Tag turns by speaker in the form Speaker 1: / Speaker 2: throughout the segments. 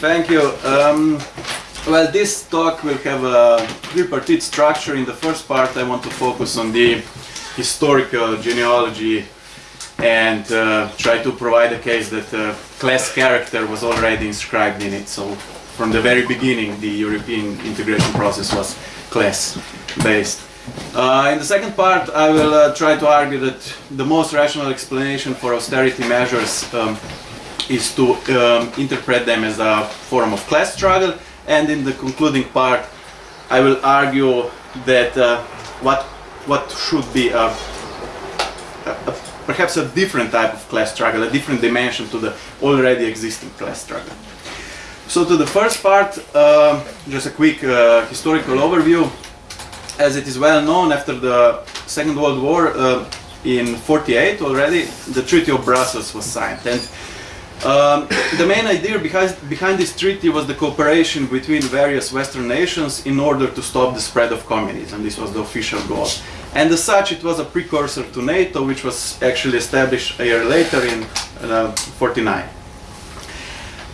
Speaker 1: Thank you. Um, well, this talk will have a tripartite structure. In the first part, I want to focus on the historical genealogy and uh, try to provide a case that uh, class character was already inscribed in it. So, from the very beginning, the European integration process was class based. Uh, in the second part, I will uh, try to argue that the most rational explanation for austerity measures um, is to um, interpret them as a form of class struggle. And in the concluding part, I will argue that uh, what what should be a, a, a, perhaps a different type of class struggle, a different dimension to the already existing class struggle. So to the first part, uh, just a quick uh, historical overview. As it is well known, after the Second World War, uh, in 48 already, the Treaty of Brussels was signed. And um, the main idea behind, behind this treaty was the cooperation between various Western nations in order to stop the spread of communism. This was the official goal. And as such, it was a precursor to NATO, which was actually established a year later in uh, 49.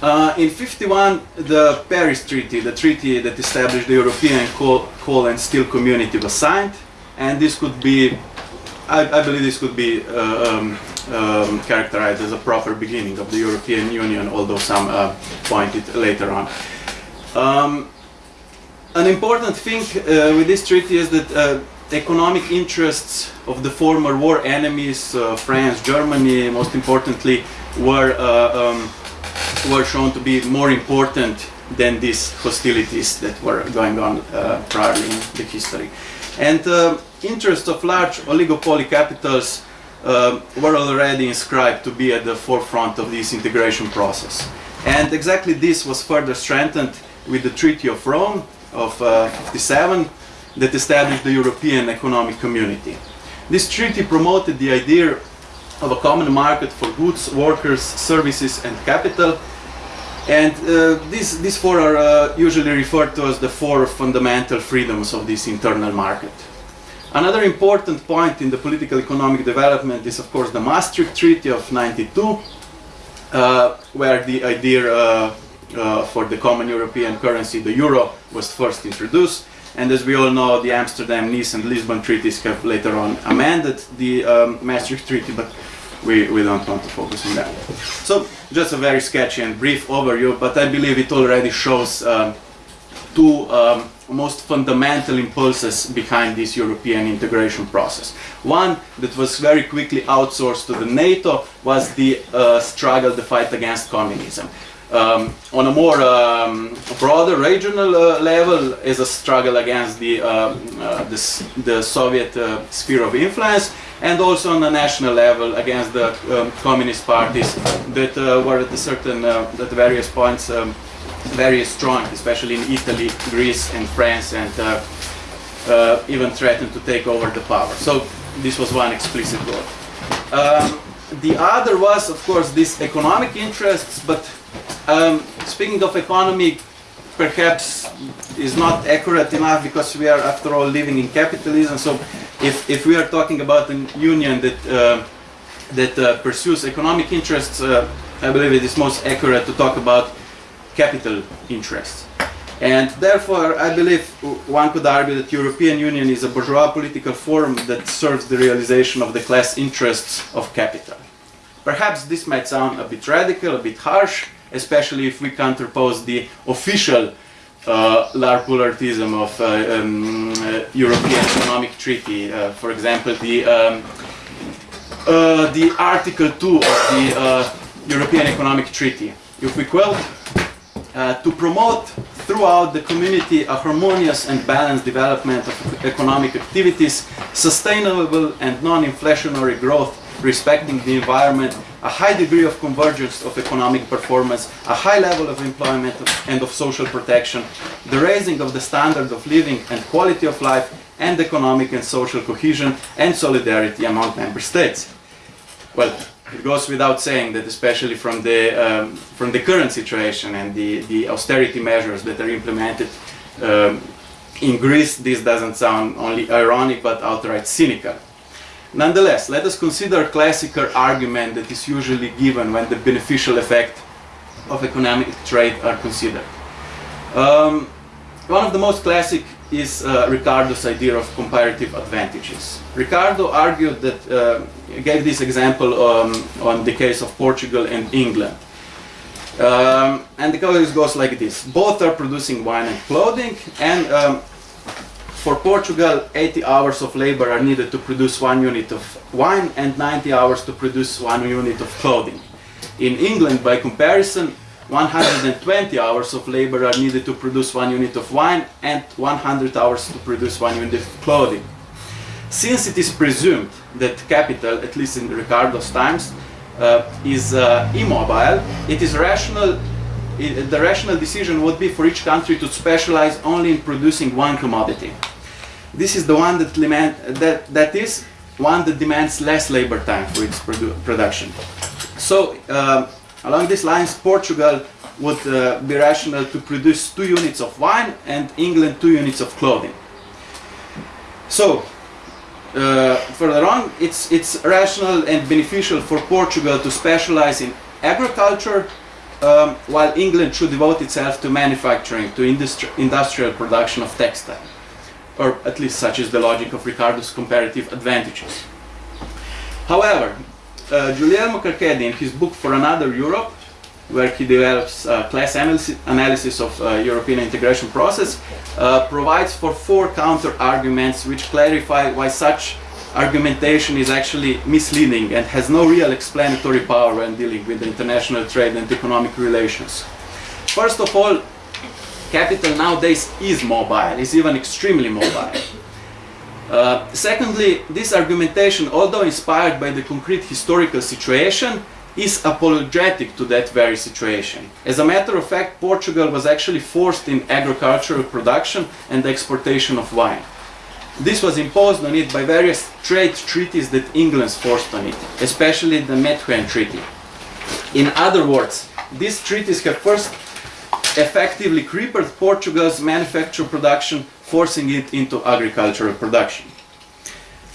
Speaker 1: Uh, in 51, the Paris Treaty, the treaty that established the European coal, coal and steel community was signed, and this could be, I, I believe this could be uh, um, um, characterized as a proper beginning of the European Union, although some uh, point it later on. Um, an important thing uh, with this treaty is that uh, economic interests of the former war enemies, uh, France, Germany, most importantly, were uh, um, were shown to be more important than these hostilities that were going on prior in the history. And interests of large oligopoly capitals uh, were already inscribed to be at the forefront of this integration process. And exactly this was further strengthened with the Treaty of Rome of uh, 57 that established the European Economic Community. This treaty promoted the idea of a common market for goods, workers, services and capital and uh, these, these four are uh, usually referred to as the four fundamental freedoms of this internal market. Another important point in the political economic development is of course the Maastricht Treaty of 92 uh, where the idea uh, uh, for the common European currency, the euro, was first introduced. And as we all know, the Amsterdam, Nice and Lisbon treaties have later on amended the um, Maastricht Treaty, but we, we don't want to focus on that. So just a very sketchy and brief overview, but I believe it already shows um, two um, most fundamental impulses behind this European integration process. One that was very quickly outsourced to the NATO was the uh, struggle, the fight against communism. Um, on a more um, broader regional uh, level is a struggle against the, uh, uh the, the, Soviet uh, sphere of influence and also on a national level against the um, communist parties that uh, were at a certain, at various points um, very strong, especially in Italy, Greece and France and even threatened to take over the power. So this was one explicit goal. Um, the other was, of course, these economic interests, but um, speaking of economy, perhaps is not accurate enough because we are, after all, living in capitalism. So, if, if we are talking about a union that uh, that uh, pursues economic interests, uh, I believe it is most accurate to talk about capital interests. And therefore, I believe one could argue that European Union is a bourgeois political form that serves the realization of the class interests of capital. Perhaps this might sound a bit radical, a bit harsh, especially if we counterpose the official uh, pluralism of uh, um, uh, European Economic Treaty. Uh, for example, the um, uh, the Article 2 of the uh, European Economic Treaty. If we quote, Uh, to promote throughout the community a harmonious and balanced development of economic activities, sustainable and non-inflationary growth respecting the environment, a high degree of convergence of economic performance, a high level of employment and of social protection, the raising of the standard of living and quality of life, and economic and social cohesion and solidarity among member states. Well, it goes without saying that especially from the, um, from the current situation and the, the austerity measures that are implemented um, in Greece, this doesn't sound only ironic but outright cynical. Nonetheless, let us consider a classical argument that is usually given when the beneficial effect of economic trade are considered. Um, one of the most classic is uh, Ricardo's idea of comparative advantages. Ricardo argued that, uh, gave this example um, on the case of Portugal and England. Um, and the case goes like this. Both are producing wine and clothing and um, for Portugal 80 hours of labor are needed to produce one unit of wine and 90 hours to produce one unit of clothing. In England by comparison 120 hours of labor are needed to produce one unit of wine and 100 hours to produce one unit of clothing. Since it is presumed that capital, at least in Ricardo's times, uh, is uh, immobile, it is rational, it, the rational decision would be for each country to specialize only in producing one commodity. This is the one that, demand, that, that is one that demands less labor time for its produ production. So uh, Along these lines, Portugal would uh, be rational to produce two units of wine and England two units of clothing. So, uh, further on, it's, it's rational and beneficial for Portugal to specialize in agriculture um, while England should devote itself to manufacturing, to industri industrial production of textile. Or at least such is the logic of Ricardo's comparative advantages. However, uh, Guglielmo Carchedi, in his book For Another Europe, where he develops uh, class analysis of uh, European integration process, uh, provides for four counter arguments which clarify why such argumentation is actually misleading and has no real explanatory power when dealing with international trade and economic relations. First of all, capital nowadays is mobile, is even extremely mobile. Uh, secondly, this argumentation, although inspired by the concrete historical situation, is apologetic to that very situation. As a matter of fact, Portugal was actually forced in agricultural production and exportation of wine. This was imposed on it by various trade treaties that England forced on it, especially the Methuen Treaty. In other words, these treaties have first effectively crippled Portugal's manufacturing production, forcing it into agricultural production.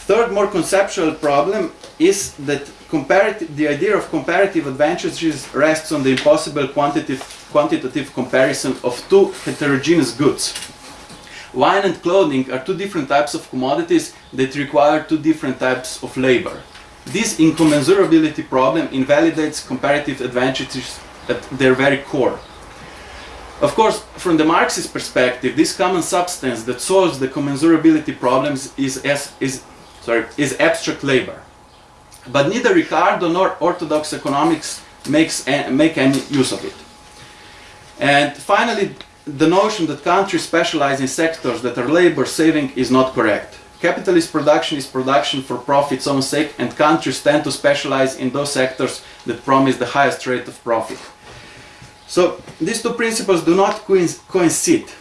Speaker 1: Third, more conceptual problem is that the idea of comparative advantages rests on the impossible quantitative, quantitative comparison of two heterogeneous goods. Wine and clothing are two different types of commodities that require two different types of labor. This incommensurability problem invalidates comparative advantages at their very core. Of course, from the Marxist perspective, this common substance that solves the commensurability problems is, is, sorry, is abstract labor. But neither Ricardo nor orthodox economics makes make any use of it. And finally, the notion that countries specialize in sectors that are labor saving is not correct. Capitalist production is production for profit's own sake, and countries tend to specialize in those sectors that promise the highest rate of profit. So these two principles do not coincide.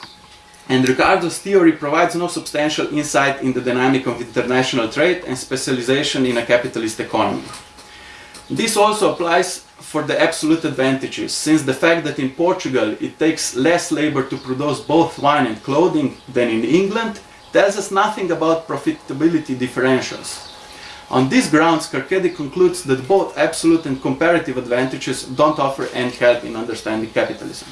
Speaker 1: And Ricardo's theory provides no substantial insight in the dynamic of international trade and specialization in a capitalist economy. This also applies for the absolute advantages, since the fact that in Portugal it takes less labor to produce both wine and clothing than in England tells us nothing about profitability differentials. On these grounds, Carchedi concludes that both absolute and comparative advantages don't offer any help in understanding capitalism.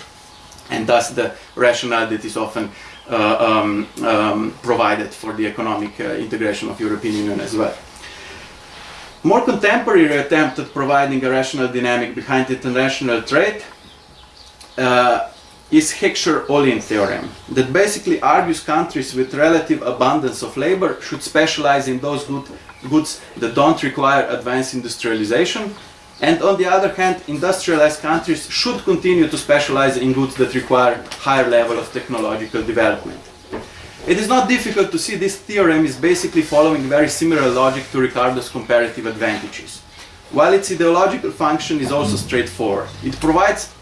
Speaker 1: And thus the rationale that is often uh, um, um, provided for the economic uh, integration of the European Union as well. More contemporary attempt at providing a rational dynamic behind international trade uh, is Heckscher-Ohlin theorem that basically argues countries with relative abundance of labor should specialize in those good, goods that don't require advanced industrialization and on the other hand industrialized countries should continue to specialize in goods that require higher level of technological development. It is not difficult to see this theorem is basically following very similar logic to Ricardo's comparative advantages. While its ideological function is also straightforward, it provides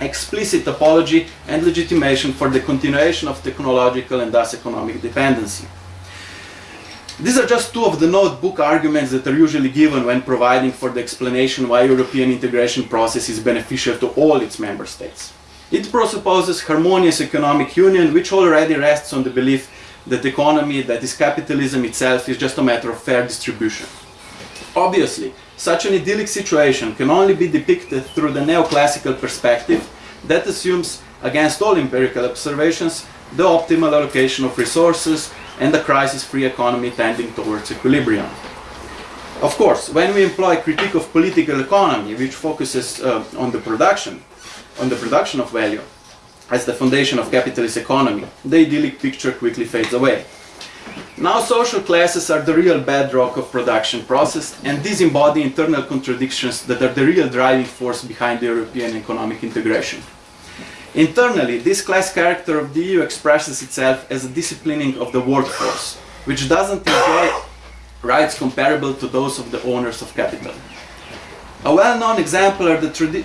Speaker 1: explicit apology and legitimation for the continuation of technological and thus economic dependency. These are just two of the notebook arguments that are usually given when providing for the explanation why European integration process is beneficial to all its member states. It presupposes harmonious economic union which already rests on the belief that economy, that is capitalism itself, is just a matter of fair distribution. Obviously, such an idyllic situation can only be depicted through the neoclassical perspective that assumes, against all empirical observations, the optimal allocation of resources and a crisis-free economy tending towards equilibrium. Of course, when we employ critique of political economy, which focuses uh, on the production, on the production of value, as the foundation of capitalist economy, the idyllic picture quickly fades away. Now social classes are the real bedrock of production process and these embody internal contradictions that are the real driving force behind the European economic integration. Internally, this class character of the EU expresses itself as a disciplining of the workforce, which doesn't enjoy rights comparable to those of the owners of capital. A well-known example are the,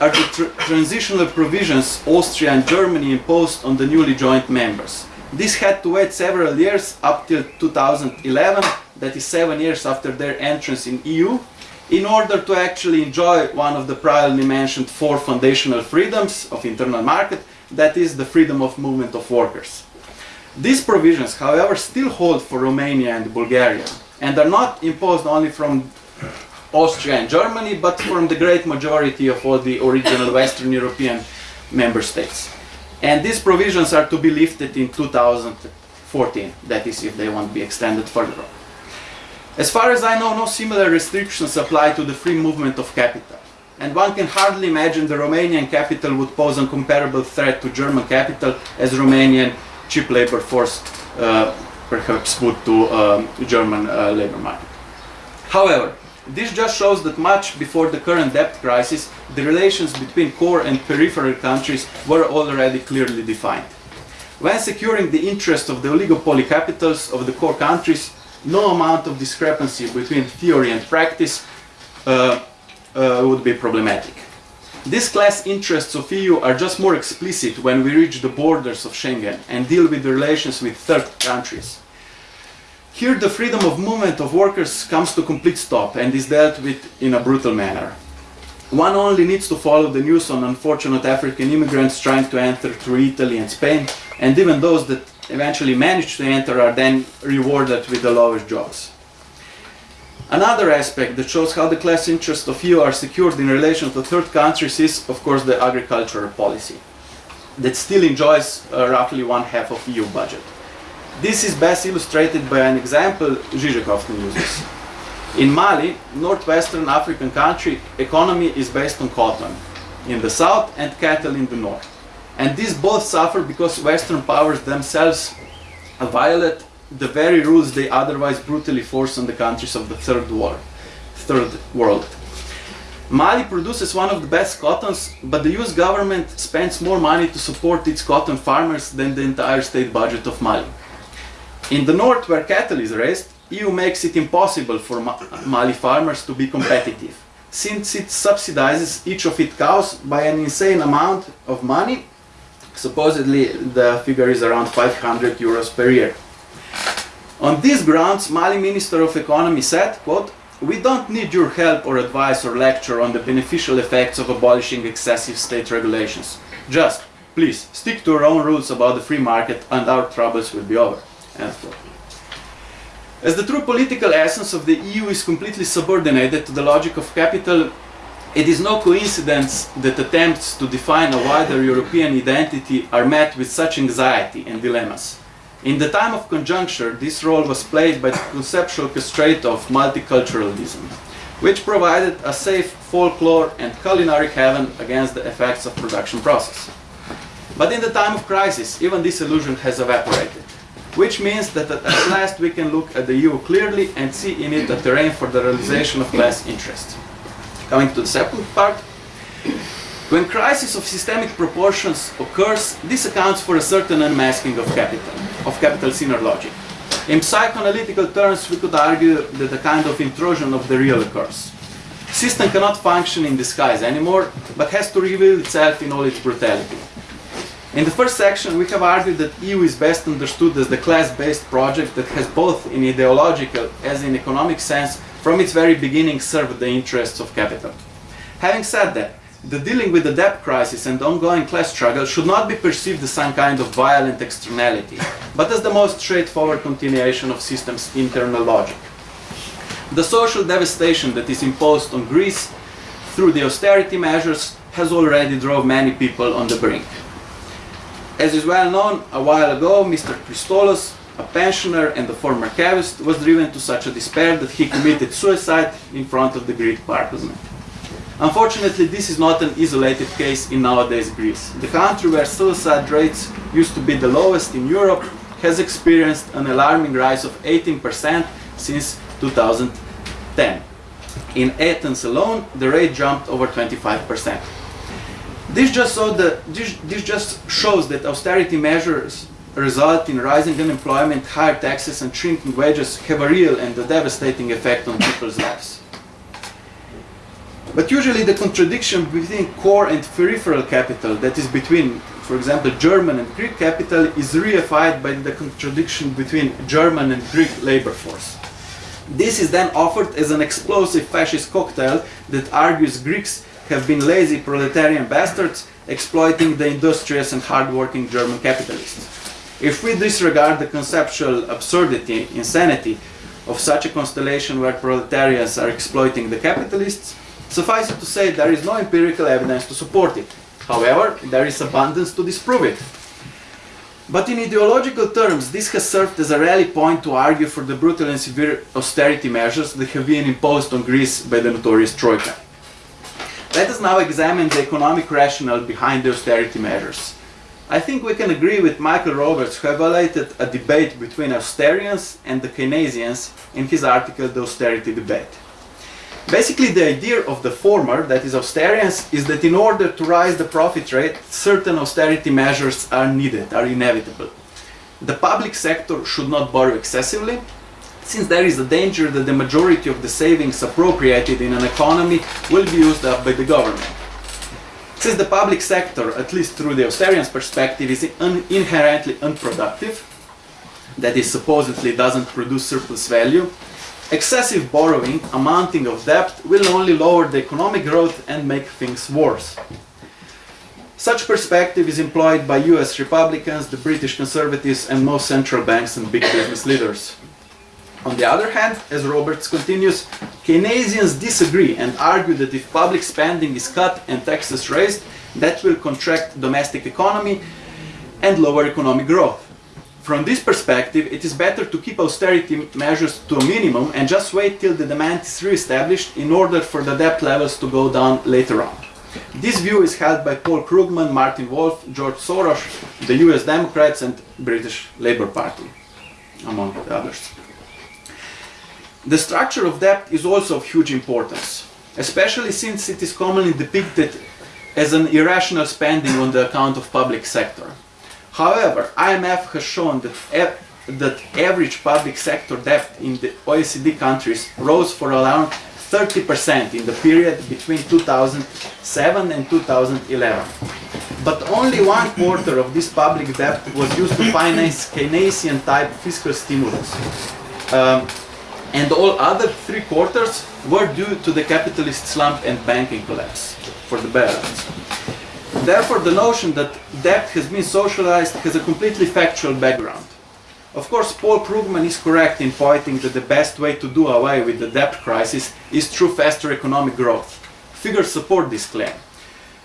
Speaker 1: are the tr transitional provisions Austria and Germany imposed on the newly joined members. This had to wait several years up till 2011, that is seven years after their entrance in EU, in order to actually enjoy one of the previously mentioned four foundational freedoms of internal market, that is the freedom of movement of workers. These provisions, however, still hold for Romania and Bulgaria, and are not imposed only from Austria and Germany, but from the great majority of all the original Western European member states. And these provisions are to be lifted in 2014, that is if they won't be extended further As far as I know, no similar restrictions apply to the free movement of capital. And one can hardly imagine the Romanian capital would pose a comparable threat to German capital as Romanian cheap labor force uh, perhaps would to um, German uh, labor market. However, this just shows that much before the current debt crisis, the relations between core and peripheral countries were already clearly defined. When securing the interest of the oligopoly capitals of the core countries, no amount of discrepancy between theory and practice uh, uh, would be problematic. These class interests of EU are just more explicit when we reach the borders of Schengen and deal with the relations with third countries. Here the freedom of movement of workers comes to complete stop and is dealt with in a brutal manner. One only needs to follow the news on unfortunate African immigrants trying to enter through Italy and Spain, and even those that eventually manage to enter are then rewarded with the lowest jobs. Another aspect that shows how the class interests of EU are secured in relation to third countries is, of course, the agricultural policy that still enjoys uh, roughly one half of EU budget. This is best illustrated by an example Zizek often uses. In Mali, northwestern African country, economy is based on cotton in the south and cattle in the north. And these both suffer because Western powers themselves violate the very rules they otherwise brutally force on the countries of the third world. Third world. Mali produces one of the best cottons, but the US government spends more money to support its cotton farmers than the entire state budget of Mali. In the north, where cattle is raised, EU makes it impossible for Mali farmers to be competitive, since it subsidizes each of its cows by an insane amount of money. Supposedly, the figure is around 500 euros per year. On these grounds, Mali Minister of Economy said, quote, we don't need your help or advice or lecture on the beneficial effects of abolishing excessive state regulations. Just, please, stick to our own rules about the free market and our troubles will be over. As the true political essence of the EU is completely subordinated to the logic of capital, it is no coincidence that attempts to define a wider European identity are met with such anxiety and dilemmas. In the time of conjuncture, this role was played by the conceptual constraint of multiculturalism, which provided a safe folklore and culinary heaven against the effects of production process. But in the time of crisis, even this illusion has evaporated which means that at last we can look at the EU clearly and see in it a terrain for the realization of class interests. Coming to the second part, when crisis of systemic proportions occurs, this accounts for a certain unmasking of capital, of capital's inner logic. In psychoanalytical terms, we could argue that a kind of intrusion of the real occurs. System cannot function in disguise anymore, but has to reveal itself in all its brutality. In the first section, we have argued that EU is best understood as the class-based project that has both in ideological as in economic sense from its very beginning served the interests of capital. Having said that, the dealing with the debt crisis and ongoing class struggle should not be perceived as some kind of violent externality, but as the most straightforward continuation of system's internal logic. The social devastation that is imposed on Greece through the austerity measures has already drove many people on the brink. As is well known, a while ago, Mr. Christoulas, a pensioner and a former cavist, was driven to such a despair that he committed suicide in front of the Greek parliament. Unfortunately, this is not an isolated case in nowadays Greece. The country where suicide rates used to be the lowest in Europe has experienced an alarming rise of 18% since 2010. In Athens alone, the rate jumped over 25%. This just, the, this, this just shows that austerity measures result in rising unemployment, higher taxes and shrinking wages have a real and a devastating effect on people's lives. But usually the contradiction between core and peripheral capital, that is between, for example, German and Greek capital, is reified by the contradiction between German and Greek labor force. This is then offered as an explosive fascist cocktail that argues Greeks have been lazy proletarian bastards exploiting the industrious and hard-working German capitalists. If we disregard the conceptual absurdity, insanity of such a constellation where proletarians are exploiting the capitalists, Suffice it to say, there is no empirical evidence to support it. However, there is abundance to disprove it. But in ideological terms, this has served as a rally point to argue for the brutal and severe austerity measures that have been imposed on Greece by the notorious Troika. Let us now examine the economic rationale behind the austerity measures. I think we can agree with Michael Roberts, who evaluated a debate between Austerians and the Keynesians in his article The Austerity Debate. Basically, the idea of the former, that is austerians, is that in order to rise the profit rate, certain austerity measures are needed, are inevitable. The public sector should not borrow excessively, since there is a danger that the majority of the savings appropriated in an economy will be used up by the government. Since the public sector, at least through the austerians perspective, is un inherently unproductive, that is supposedly doesn't produce surplus value, Excessive borrowing, amounting of debt, will only lower the economic growth and make things worse. Such perspective is employed by US Republicans, the British Conservatives and most central banks and big business leaders. On the other hand, as Roberts continues, Keynesians disagree and argue that if public spending is cut and taxes raised, that will contract domestic economy and lower economic growth. From this perspective, it is better to keep austerity measures to a minimum and just wait till the demand is re-established in order for the debt levels to go down later on. This view is held by Paul Krugman, Martin Wolf, George Soros, the US Democrats and British Labour Party, among others. The structure of debt is also of huge importance, especially since it is commonly depicted as an irrational spending on the account of public sector. However, IMF has shown that, that average public sector debt in the OECD countries rose for around 30% in the period between 2007 and 2011. But only one quarter of this public debt was used to finance Keynesian type fiscal stimulus. Um, and all other three quarters were due to the capitalist slump and banking collapse for the bailouts. Therefore, the notion that debt has been socialized has a completely factual background. Of course, Paul Krugman is correct in pointing that the best way to do away with the debt crisis is through faster economic growth. Figures support this claim.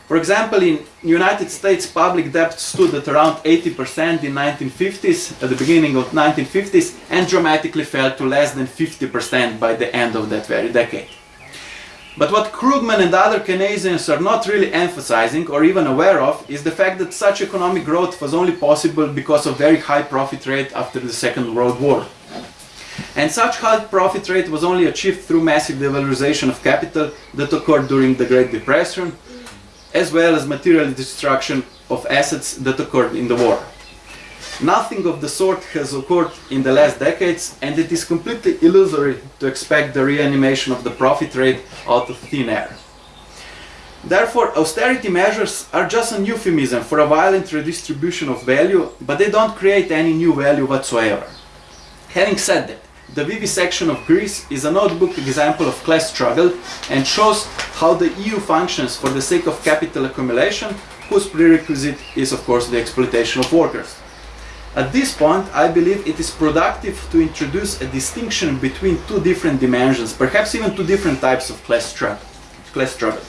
Speaker 1: For example, in United States, public debt stood at around 80% in 1950s, at the beginning of 1950s, and dramatically fell to less than 50% by the end of that very decade. But what Krugman and other Keynesians are not really emphasizing or even aware of is the fact that such economic growth was only possible because of very high profit rate after the Second World War. And such high profit rate was only achieved through massive devalorization of capital that occurred during the Great Depression, as well as material destruction of assets that occurred in the war. Nothing of the sort has occurred in the last decades and it is completely illusory to expect the reanimation of the profit rate out of thin air. Therefore, austerity measures are just a euphemism for a violent redistribution of value, but they don't create any new value whatsoever. Having said that, the vivisection of Greece is a notebook example of class struggle and shows how the EU functions for the sake of capital accumulation, whose prerequisite is of course the exploitation of workers. At this point, I believe it is productive to introduce a distinction between two different dimensions, perhaps even two different types of class struggle. Class struggle.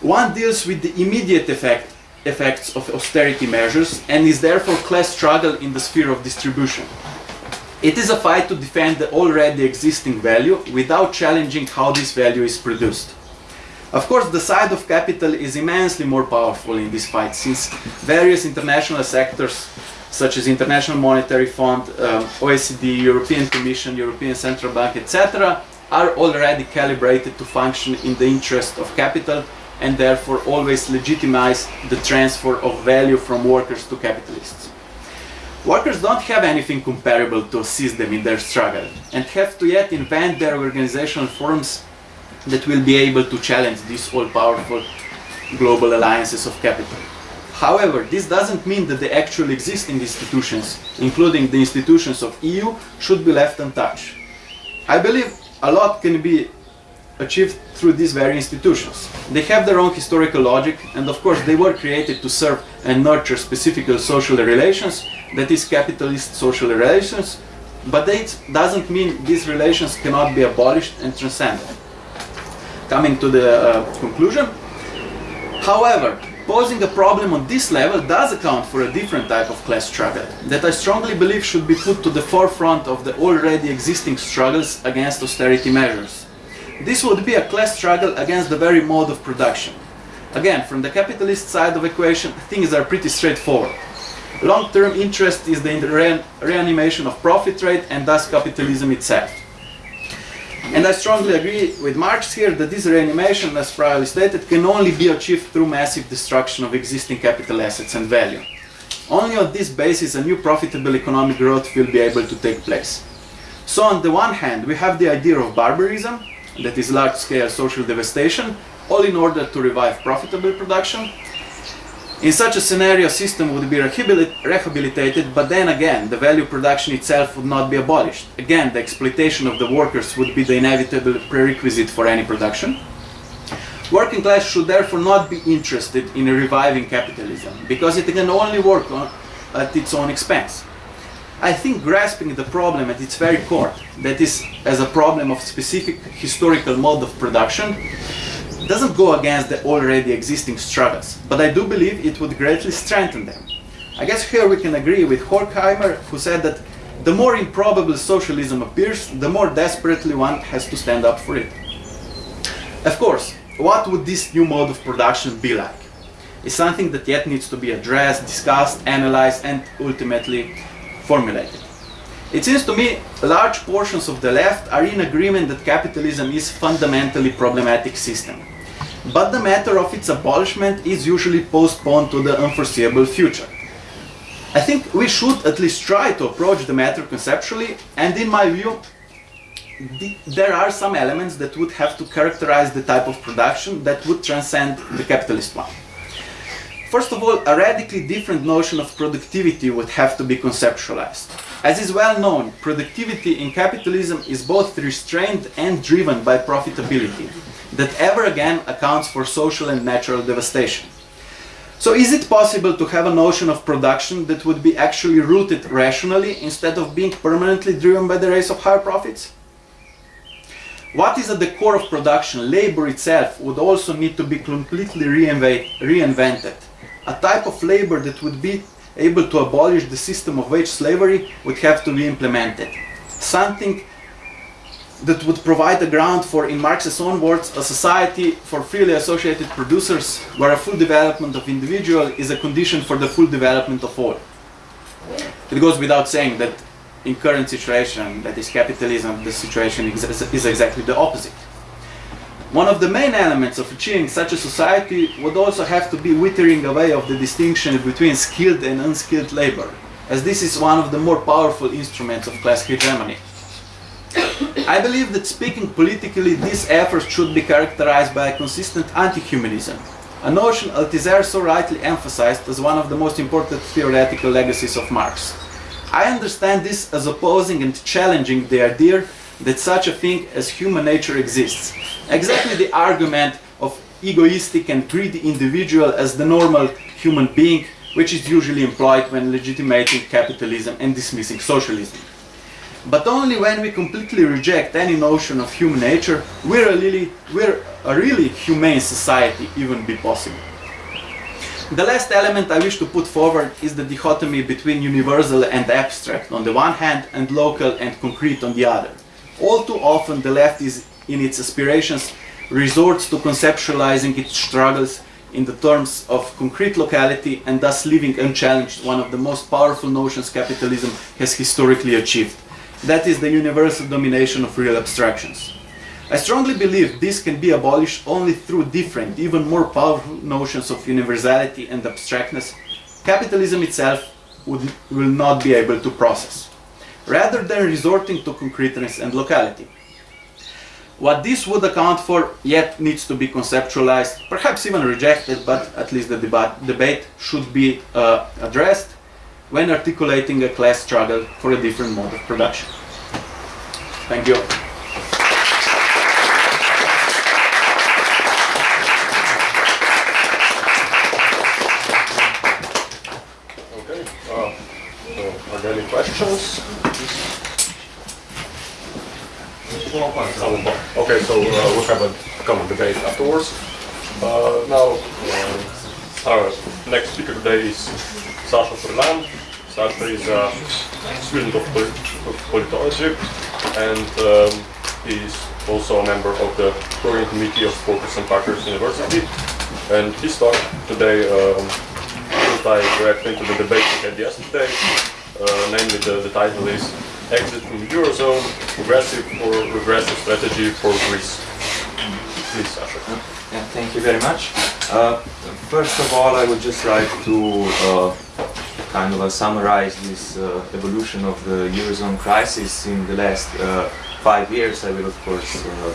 Speaker 1: One deals with the immediate effect, effects of austerity measures and is therefore class struggle in the sphere of distribution. It is a fight to defend the already existing value without challenging how this value is produced. Of course, the side of capital is immensely more powerful in this fight since various international sectors such as International Monetary Fund, um, OECD, European Commission, European Central Bank, etc., are already calibrated to function in the interest of capital and therefore always legitimize the transfer of value from workers to capitalists. Workers don't have anything comparable to assist them in their struggle and have to yet invent their organizational forms that will be able to challenge these all-powerful global alliances of capital. However, this doesn't mean that the actual existing institutions, including the institutions of EU, should be left untouched. I believe a lot can be achieved through these very institutions. They have their own historical logic and of course they were created to serve and nurture specific social relations, that is capitalist social relations, but that doesn't mean these relations cannot be abolished and transcended. Coming to the uh, conclusion, however, Posing a problem on this level does account for a different type of class struggle that I strongly believe should be put to the forefront of the already existing struggles against austerity measures. This would be a class struggle against the very mode of production. Again, from the capitalist side of equation, things are pretty straightforward. Long-term interest is the re reanimation of profit rate and thus capitalism itself. And I strongly agree with Marx here that this reanimation, as previously stated, can only be achieved through massive destruction of existing capital assets and value. Only on this basis a new profitable economic growth will be able to take place. So on the one hand, we have the idea of barbarism, that is large-scale social devastation, all in order to revive profitable production, in such a scenario, system would be rehabilitated, but then again, the value production itself would not be abolished. Again, the exploitation of the workers would be the inevitable prerequisite for any production. Working class should therefore not be interested in reviving capitalism, because it can only work on, at its own expense. I think grasping the problem at its very core, that is, as a problem of specific historical mode of production, doesn't go against the already existing struggles, but I do believe it would greatly strengthen them. I guess here we can agree with Horkheimer, who said that the more improbable socialism appears, the more desperately one has to stand up for it. Of course, what would this new mode of production be like? It's something that yet needs to be addressed, discussed, analyzed, and ultimately formulated. It seems to me large portions of the left are in agreement that capitalism is fundamentally problematic system but the matter of its abolishment is usually postponed to the unforeseeable future. I think we should at least try to approach the matter conceptually, and in my view, the, there are some elements that would have to characterize the type of production that would transcend the capitalist one. First of all, a radically different notion of productivity would have to be conceptualized. As is well known, productivity in capitalism is both restrained and driven by profitability that ever again accounts for social and natural devastation. So is it possible to have a notion of production that would be actually rooted rationally instead of being permanently driven by the race of higher profits? What is at the core of production, labor itself, would also need to be completely reinvented. A type of labor that would be able to abolish the system of wage slavery would have to be implemented. Something that would provide a ground for, in Marx's own words, a society for freely associated producers where a full development of individual is a condition for the full development of all. It goes without saying that in current situation, that is capitalism, the situation is exactly the opposite. One of the main elements of achieving such a society would also have to be withering away of the distinction between skilled and unskilled labor, as this is one of the more powerful instruments of class hegemony. I believe that speaking politically, this effort should be characterized by a consistent anti-humanism, a notion Althusser so rightly emphasized as one of the most important theoretical legacies of Marx. I understand this as opposing and challenging the idea that such a thing as human nature exists. Exactly the argument of egoistic and greedy individual as the normal human being which is usually employed when legitimating capitalism and dismissing socialism. But only when we completely reject any notion of human nature will a really, a really humane society even be possible. The last element I wish to put forward is the dichotomy between universal and abstract on the one hand and local and concrete on the other. All too often the left is in its aspirations resorts to conceptualizing its struggles in the terms of concrete locality and thus leaving unchallenged one of the most powerful notions capitalism has historically achieved. That is the universal domination of real abstractions. I strongly believe this can be abolished only through different, even more powerful notions of universality and abstractness capitalism itself would, will not be able to process, rather than resorting to concreteness and locality. What this would account for yet needs to be conceptualized, perhaps even rejected, but at least the deba debate should be uh, addressed when articulating a class struggle for a different mode of production. Thank you.
Speaker 2: Okay, uh, so are there any questions? Okay, so uh, we'll have a common debate afterwards. Uh, now, uh, our next speaker today is Sasha Furlan. Sasha is a student of, polit of politology and um, he's also a member of the program committee of Focus and University. And his talk today um, directly into the debate we had yesterday. Uh, namely, the, the title is Exit from the Eurozone, Progressive or Regressive Strategy for Greece. Please, Sasha.
Speaker 3: Yeah, thank you very much. Uh, first of all, I would just like to uh, kind of summarize this uh, evolution of the Eurozone crisis in the last uh, five years. I will, of course, uh,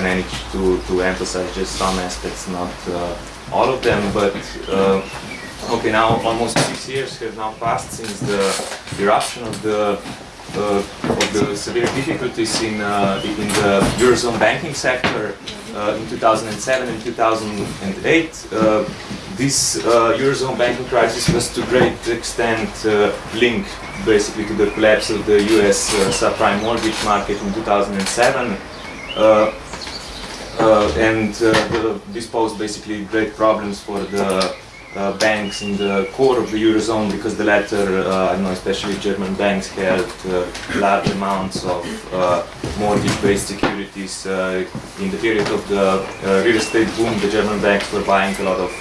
Speaker 3: manage to, to emphasize just some aspects, not uh, all of them, but okay, now almost six years have now passed since the eruption of the uh, of the severe difficulties in, uh, in the Eurozone banking sector uh, in 2007 and 2008. Uh, this uh, Eurozone banking crisis was to great extent uh, linked basically to the collapse of the US subprime mortgage market in 2007. and the, this posed basically great problems for the uh, banks in the core of the eurozone because the latter, uh, I know especially German banks held uh, large amounts of uh, mortgage-based securities uh, in the period of the real estate boom. The German banks were buying a lot of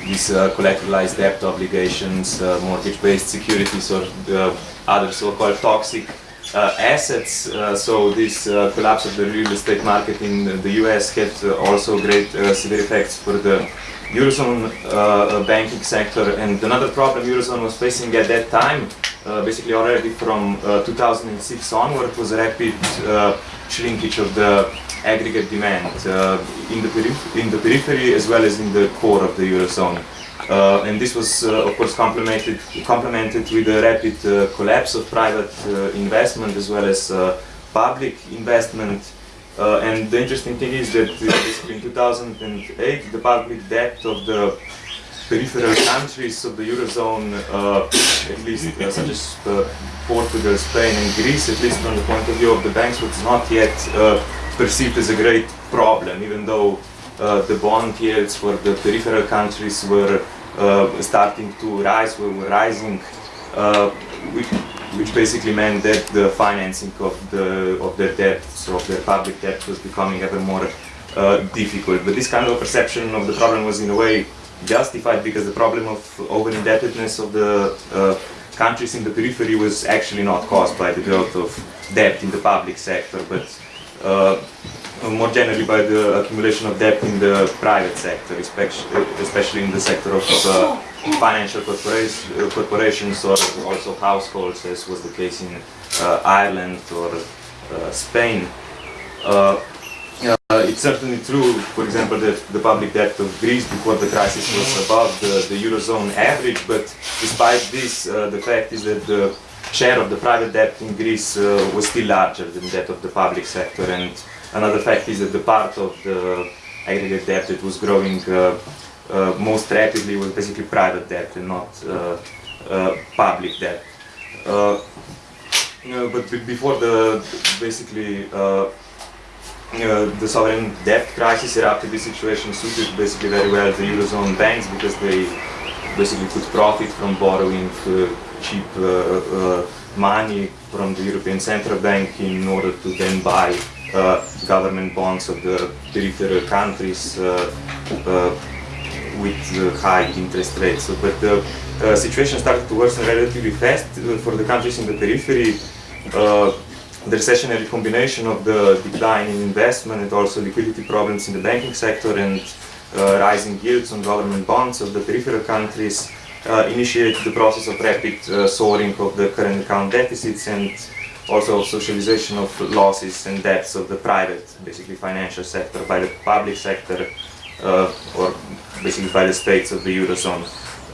Speaker 3: these collateralized debt obligations, mortgage-based securities, or other so-called toxic assets. So this collapse of the real estate market in the US had also great severe effects for the Eurozone uh, banking sector. And another problem Eurozone was facing at that time, uh, basically already from uh, 2006 onward, was a rapid uh, shrinkage of the aggregate demand uh, in, the in the periphery as well as in the core of the Eurozone. Uh, and this was, of course, complemented, complemented with a rapid collapse of private investment as well as public investment uh, and the interesting thing is that uh, in 2008, the public debt of the peripheral countries of the Eurozone, uh, at least uh, such as uh, Portugal, Spain and Greece, at least from the point of view of the banks, was not yet uh, perceived as a great problem, even though the bond yields for the peripheral countries were starting to rise, were, rising. We, which basically meant that the financing of the of their debts, of their public debt, was becoming ever more uh, difficult. But this kind of perception of the problem was in a way justified because the problem of over-indebtedness of the uh, countries in the periphery was actually not caused by the growth of debt in the public sector, but uh, more generally by the accumulation of debt in the private sector, especially in the sector of uh, financial corporations or also households, as was the case in uh, Ireland or uh, Spain. Uh, it's certainly true, for example, that the public debt of Greece before the crisis was above the, the Eurozone average, but despite this, uh, the fact is that the share of the private debt in Greece uh, was still larger than that of the public sector, and another fact is that the part of the aggregate debt that was growing uh, most rapidly was basically private debt and not uh, uh, public debt. Uh, but before the basically the sovereign debt crisis erupted, this situation suited basically very well the eurozone banks because they basically could profit from borrowing cheap money from the European Central Bank in order to then buy uh, government bonds of the peripheral countries uh, uh, with uh, high interest rates. So, but the uh, situation started to worsen relatively fast uh, for the countries in the periphery. Uh, the recessionary combination of the decline in investment and also liquidity problems in the banking sector and uh, rising yields on government bonds of the peripheral countries uh, initiated the process of rapid uh, soaring of the current account deficits and also socialization of losses and debts of the private, basically financial sector by the public sector uh, or basically by the states of the eurozone.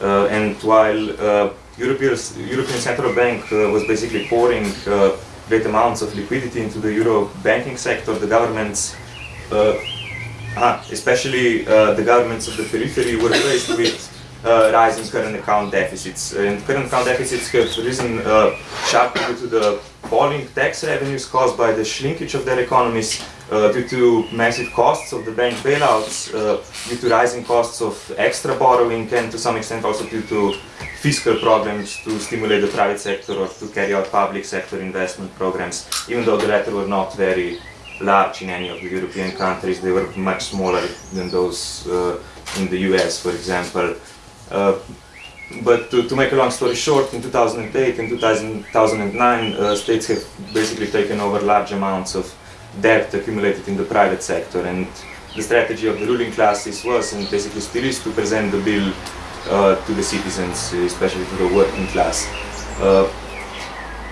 Speaker 3: Uh, and while uh, European, European Central Bank uh, was basically pouring uh, great amounts of liquidity into the euro banking sector, the governments, uh, ah, especially uh, the governments of the periphery, were faced with uh, rising current account deficits. And current account deficits have risen uh, sharply due to the falling tax revenues caused by the shrinkage of their economies, uh, due to massive costs of the bank bailouts, uh, due to rising costs of extra borrowing, and to some extent also due to fiscal problems to stimulate the private sector or to carry out public sector investment programs, even though the latter were not very large in any of the European countries, they were much smaller than those uh, in the US, for example. Uh, but to, to make a long story short, in 2008 and 2000, 2009, uh, states have basically taken over large amounts of debt accumulated in the private sector. And the strategy of the ruling classes was, and basically still is, to present the bill uh, to the citizens, especially to the working class. Uh,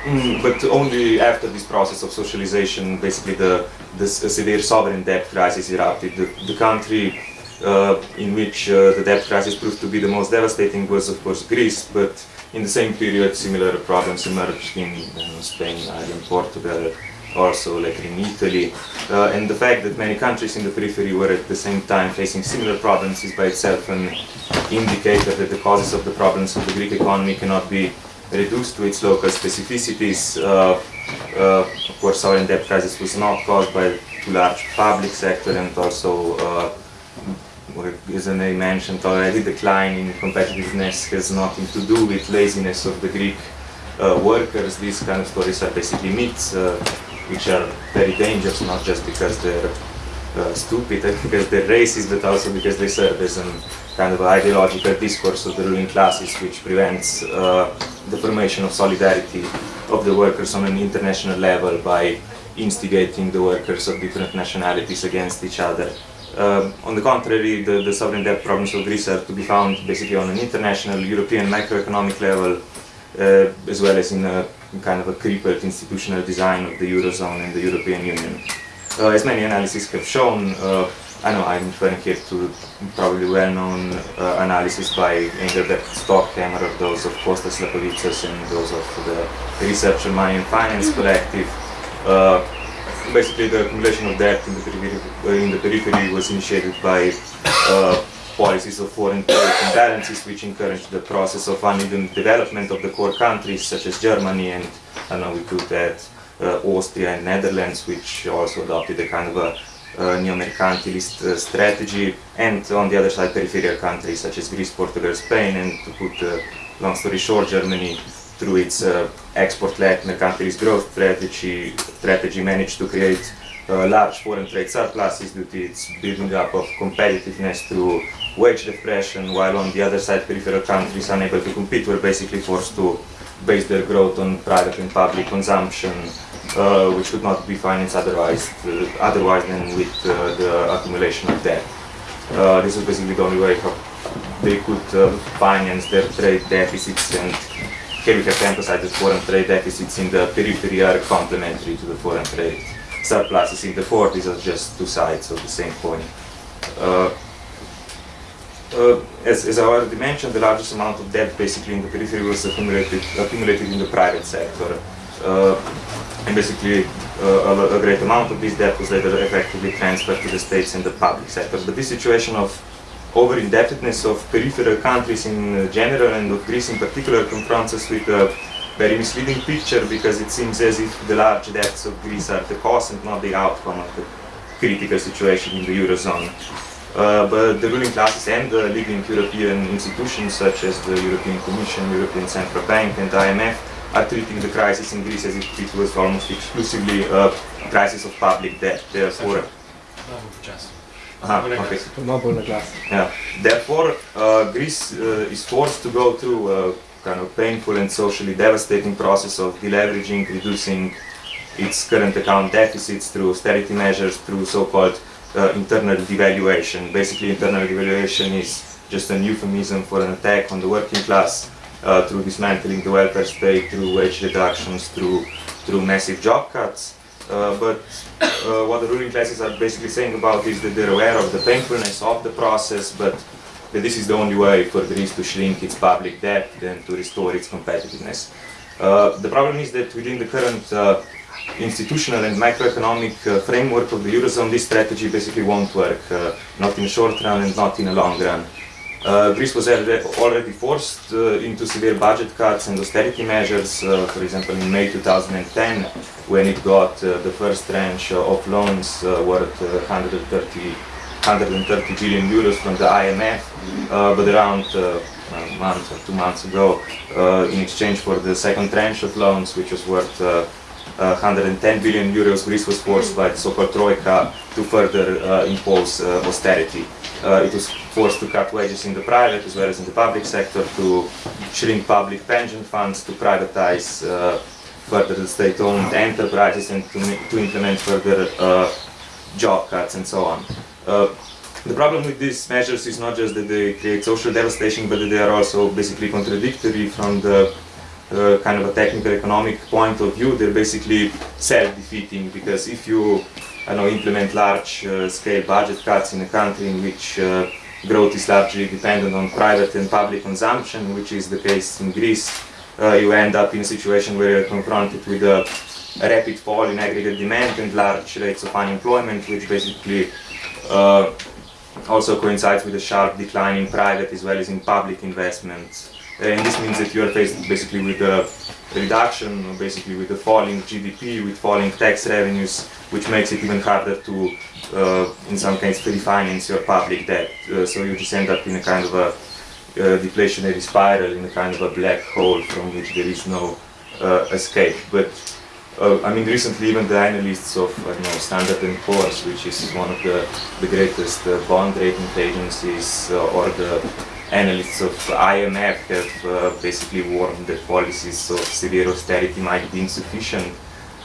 Speaker 3: Mm, but only after this process of socialization, basically the, the severe sovereign debt crisis erupted. The, the country uh, in which uh, the debt crisis proved to be the most devastating was, of course, Greece. But in the same period, similar problems emerged in you Spain, Ireland, Portugal, also later in Italy. Uh, and the fact that many countries in the periphery were at the same time facing similar problems is by itself an indicator that the causes of the problems of the Greek economy cannot be reduced to its local specificities. Uh, uh, of course, sovereign debt crisis was not caused by too large public sector and also, uh, what Izanay mentioned already, decline in competitiveness has nothing to do with laziness of the Greek uh, workers. These kind of stories are basically myths, uh, which are very dangerous, not just because they're uh, stupid because they're racist, but also because they serve as an kind of ideological discourse of the ruling classes, which prevents uh, the formation of solidarity of the workers on an international level by instigating the workers of different nationalities against each other. Um, on the contrary, the, the sovereign debt problems of Greece are to be found basically on an international, European macroeconomic level, uh, as well as in a kind of a crippled institutional design of the Eurozone and the European Union. Uh, as many analyses have shown, uh, I know I'm referring here to probably well-known uh, analysis by Engelbert Stockhammer those of Kostas Lapavitsas and those of the Research on Money and Finance Collective. Uh, basically, the accumulation of debt in the periphery, uh, in the periphery was initiated by uh, policies of foreign trade imbalances, which encouraged the process of uneven development of the core countries, such as Germany and I know we could add uh, Austria and Netherlands, which also adopted a kind of a uh, neo-mercantilist uh, strategy, and on the other side, peripheral countries such as Greece, Portugal, Spain, and to put uh, long story short, Germany, through its uh, export-led mercantilist growth strategy, strategy managed to create uh, large foreign trade surpluses due to its building up of competitiveness through wage depression, while on the other side, peripheral countries unable to compete were basically forced to base their growth on private and public consumption, uh, which could not be financed otherwise, uh, otherwise than with uh, the accumulation of debt. Uh, this was basically the only way they could uh, finance their trade deficits and here we have to emphasize that foreign trade deficits in the periphery are complementary to the foreign trade surpluses in the core. These are just two sides of the same coin. Uh, uh, as, as I already mentioned, the largest amount of debt basically in the periphery was accumulated, accumulated in the private sector. Uh, and basically, uh, a, a great amount of this debt was later effectively transferred to the states and the public sector. But this situation of over-indebtedness of peripheral countries in general and of Greece in particular confronts us with a very misleading picture because it seems as if the large debts of Greece are the cause and not the outcome of the critical situation in the Eurozone. Uh, but the ruling classes and the leading European institutions such as the European Commission, European Central Bank and IMF are treating the crisis in Greece as if it was almost exclusively a crisis of public debt. Therefore, uh, okay. Yeah. Therefore, uh, Greece uh, is forced to go through a kind of painful and socially devastating process of deleveraging, reducing its current account deficits through austerity measures, through so-called uh, internal devaluation. Basically, internal devaluation is just an euphemism for an attack on the working class uh, through dismantling the welfare state, through wage reductions, through through massive job cuts. Uh, but uh, what the ruling classes are basically saying about is that they're aware of the painfulness of the process, but that this is the only way for Greece to shrink its public debt and to restore its competitiveness. Uh, the problem is that within the current uh, institutional and macroeconomic uh, framework of the Eurozone, this strategy basically won't work, uh, not in short run and not in the long run. Uh, Greece was already forced uh, into severe budget cuts and austerity measures, uh, for example in May 2010, when it got uh, the first tranche of loans worth 130, 130 billion euros from the IMF, but around a month or two months ago, in exchange for the second tranche of loans, which was worth uh, 110 billion euros, Greece was forced by the so-called Troika to further uh, impose uh, austerity. it was forced to cut wages in the private as well as in the public sector, to shrink public pension funds, to privatize further the state-owned enterprises and to, to implement further job cuts and so on. The problem with these measures is not just that they create social devastation, but that they are also basically contradictory from the uh, kind of a technical economic point of view, they're basically self-defeating because if you I know, implement large-scale uh, budget cuts in a country in which uh, growth is largely dependent on private and public consumption, which is the case in Greece, uh, you end up in a situation where you're confronted with a, a, rapid fall in aggregate demand and large rates of unemployment, which basically also coincides with a sharp decline in private as well as in public investments and this means that you are faced basically with a reduction, basically with a falling GDP, with falling tax revenues, which makes it even harder to, uh, in some cases, refinance your public debt. Uh, so you just end up in a kind of a uh, deflationary spiral, in a kind of a black hole from which there is no uh, escape. But uh, I mean, recently even the analysts of I know, Standard & Poor's, which is one of the, the greatest uh, bond rating agencies, or the analysts of IMF have uh, basically warned that policies of severe austerity might be insufficient.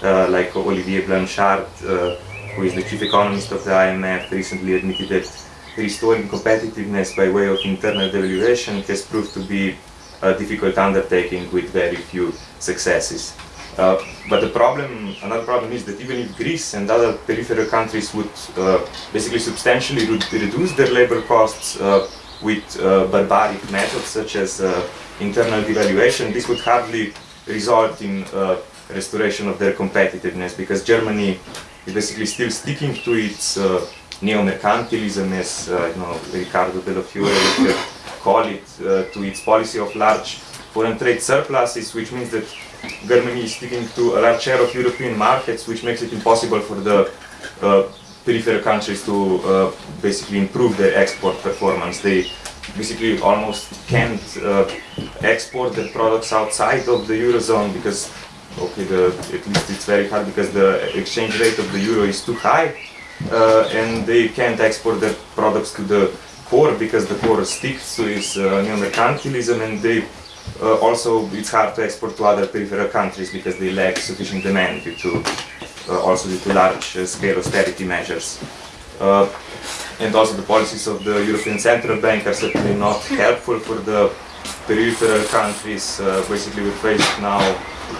Speaker 3: Uh, like Olivier Blanchard, uh, who is the chief economist of the IMF, recently admitted that restoring competitiveness by way of internal devaluation has proved to be a difficult undertaking with very few successes. Uh, but the problem, another problem is that even if Greece and other peripheral countries would uh, basically substantially reduce their labor costs, uh, with uh, barbaric methods such as uh, internal devaluation, this would hardly result in uh, restoration of their competitiveness because Germany is basically still sticking to its uh, neo-mercantilism as uh, you know, Riccardo Bellofiore would call it, uh, to its policy of large foreign trade surpluses, which means that Germany is sticking to a large share of European markets, which makes it impossible for the peripheral countries to uh, basically improve their export performance. They basically almost can't uh, export their products outside of the eurozone because, okay, the, at least it's very hard because the exchange rate of the euro is too high, uh, and they can't export their products to the core because the core sticks to its uh, neo-mercantilism, and they uh, also it's hard to export to other peripheral countries because they lack sufficient demand due to also due to large-scale austerity measures. Uh, and also the policies of the European Central Bank are certainly not helpful for the peripheral countries. Uh, basically, we're faced now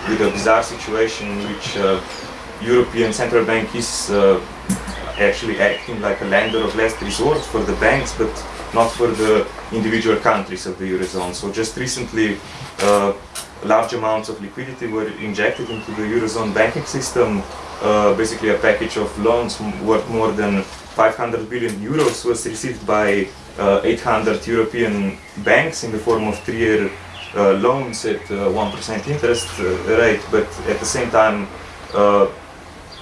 Speaker 3: with a bizarre situation in which European Central Bank is actually acting like a lender of last resort for the banks, but not for the individual countries of the Eurozone. So just recently, uh, large amounts of liquidity were injected into the Eurozone banking system uh, basically a package of loans worth more than 500 billion euros was received by uh, 800 European banks in the form of three-year uh, loans at 1% interest rate, but at the same time,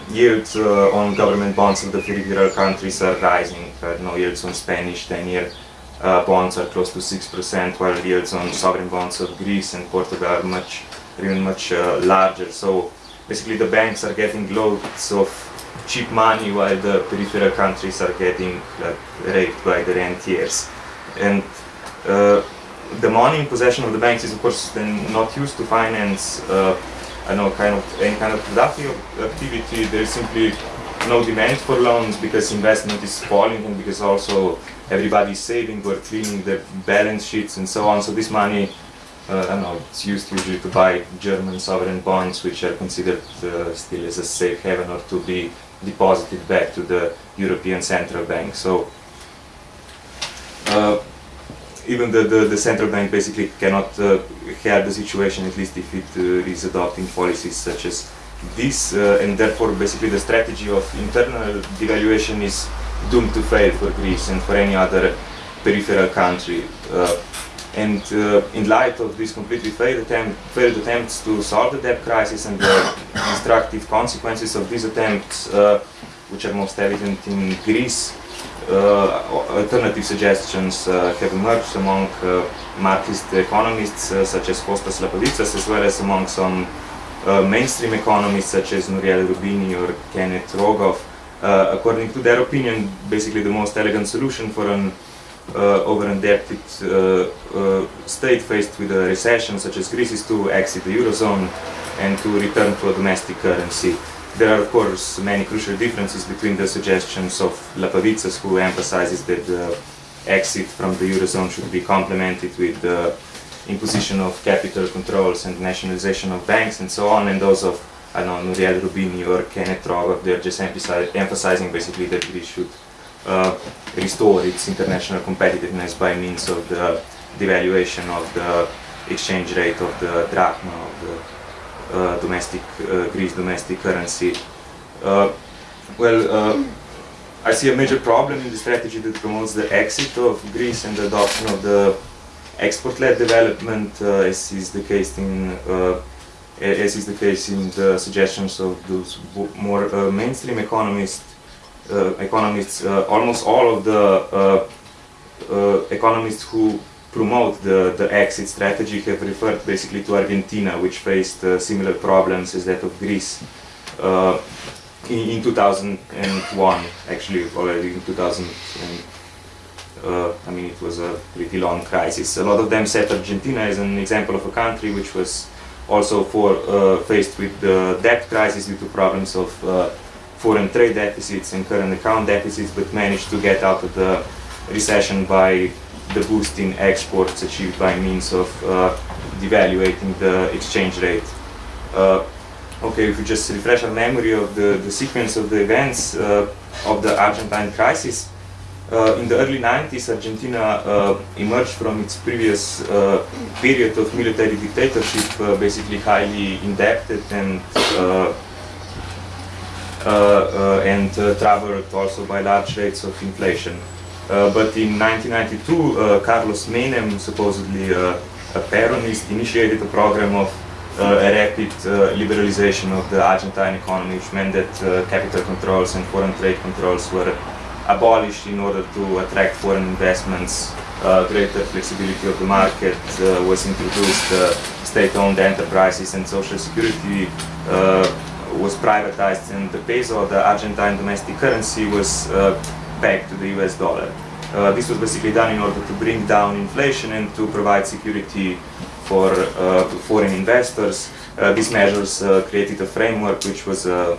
Speaker 3: yields on government bonds of the peripheral countries are rising. no yields on Spanish 10-year uh, bonds are close to 6%, while yields on sovereign bonds of Greece and Portugal are much, even much uh, larger. So basically the banks are getting loads of cheap money while the peripheral countries are getting like, raped by the rentiers. And uh, the money in possession of the banks is of course then not used to finance uh, I know kind of any kind of productive activity. There is simply no demand for loans because investment is falling and because also everybody is saving or cleaning the balance sheets and so on. So this money, uh, I don't know, it's used usually to buy German sovereign bonds, which are considered uh, still as a safe haven or to be deposited back to the European Central Bank. So uh, even the, the, the, central bank basically cannot uh, help the situation, at least if it uh, is adopting policies such as this, uh, and therefore basically the strategy of internal devaluation is doomed to fail for Greece and for any other peripheral country. Uh, and uh, in light of these completely failed, attempt, failed, attempts to solve the debt crisis and the destructive consequences of these attempts, uh, which are most evident in Greece, uh, alternative suggestions uh, have emerged among uh, Marxist economists such as Kostas Lapavitsas, as well as among some mainstream economists such as Nouriel Roubini or Kenneth Rogoff. According to their opinion, basically the most elegant solution for an uh, over-indebted uh, uh, state faced with a recession such as Greece is to exit the Eurozone and to return to a domestic currency. There are, of course, many crucial differences between the suggestions of Lapavitsas, who emphasizes that the exit from the Eurozone should be complemented with the imposition of capital controls and nationalization of banks and so on, and those of, I don't know, Nouriel Roubini or Kenneth Rogoff, they're just emphasizing basically that Greece should uh, restore its international competitiveness by means of the devaluation of the exchange rate of the drachma, of the uh, domestic uh, Greece domestic currency. Uh, well, I see a major problem in the strategy that promotes the exit of Greece and the adoption of the export-led development, as is the case in as is the case in the suggestions of those more uh, mainstream economists, uh, economists, uh, almost all of the economists who promote the, the exit strategy have referred basically to Argentina, which faced uh, similar problems as that of Greece uh, in, in, 2001, actually already in 2000. And, uh, I mean, it was a pretty long crisis. A lot of them set Argentina as an example of a country which was also for, uh, faced with the debt crisis due to problems of uh, foreign trade deficits and current account deficits, but managed to get out of the recession by the boost in exports achieved by means of uh, devaluating the exchange rate. Uh, okay, if we just refresh our memory of the, the sequence of the events of the Argentine crisis, uh, in the early 90s, Argentina uh, emerged from its previous uh, period of military dictatorship, basically highly indebted and and traveled also by large rates of inflation. Uh, but in 1992, uh, Carlos Menem, supposedly uh, a Peronist, initiated a program of a rapid liberalization of the Argentine economy, which meant that capital controls and foreign trade controls were abolished in order to attract foreign investments. Uh, greater flexibility of the market uh, was introduced, uh, state-owned enterprises and social security was privatized, and the peso, the Argentine domestic currency, was back to the US dollar. Uh, this was basically done in order to bring down inflation and to provide security for uh, foreign investors. Uh, these measures uh, created a framework which was a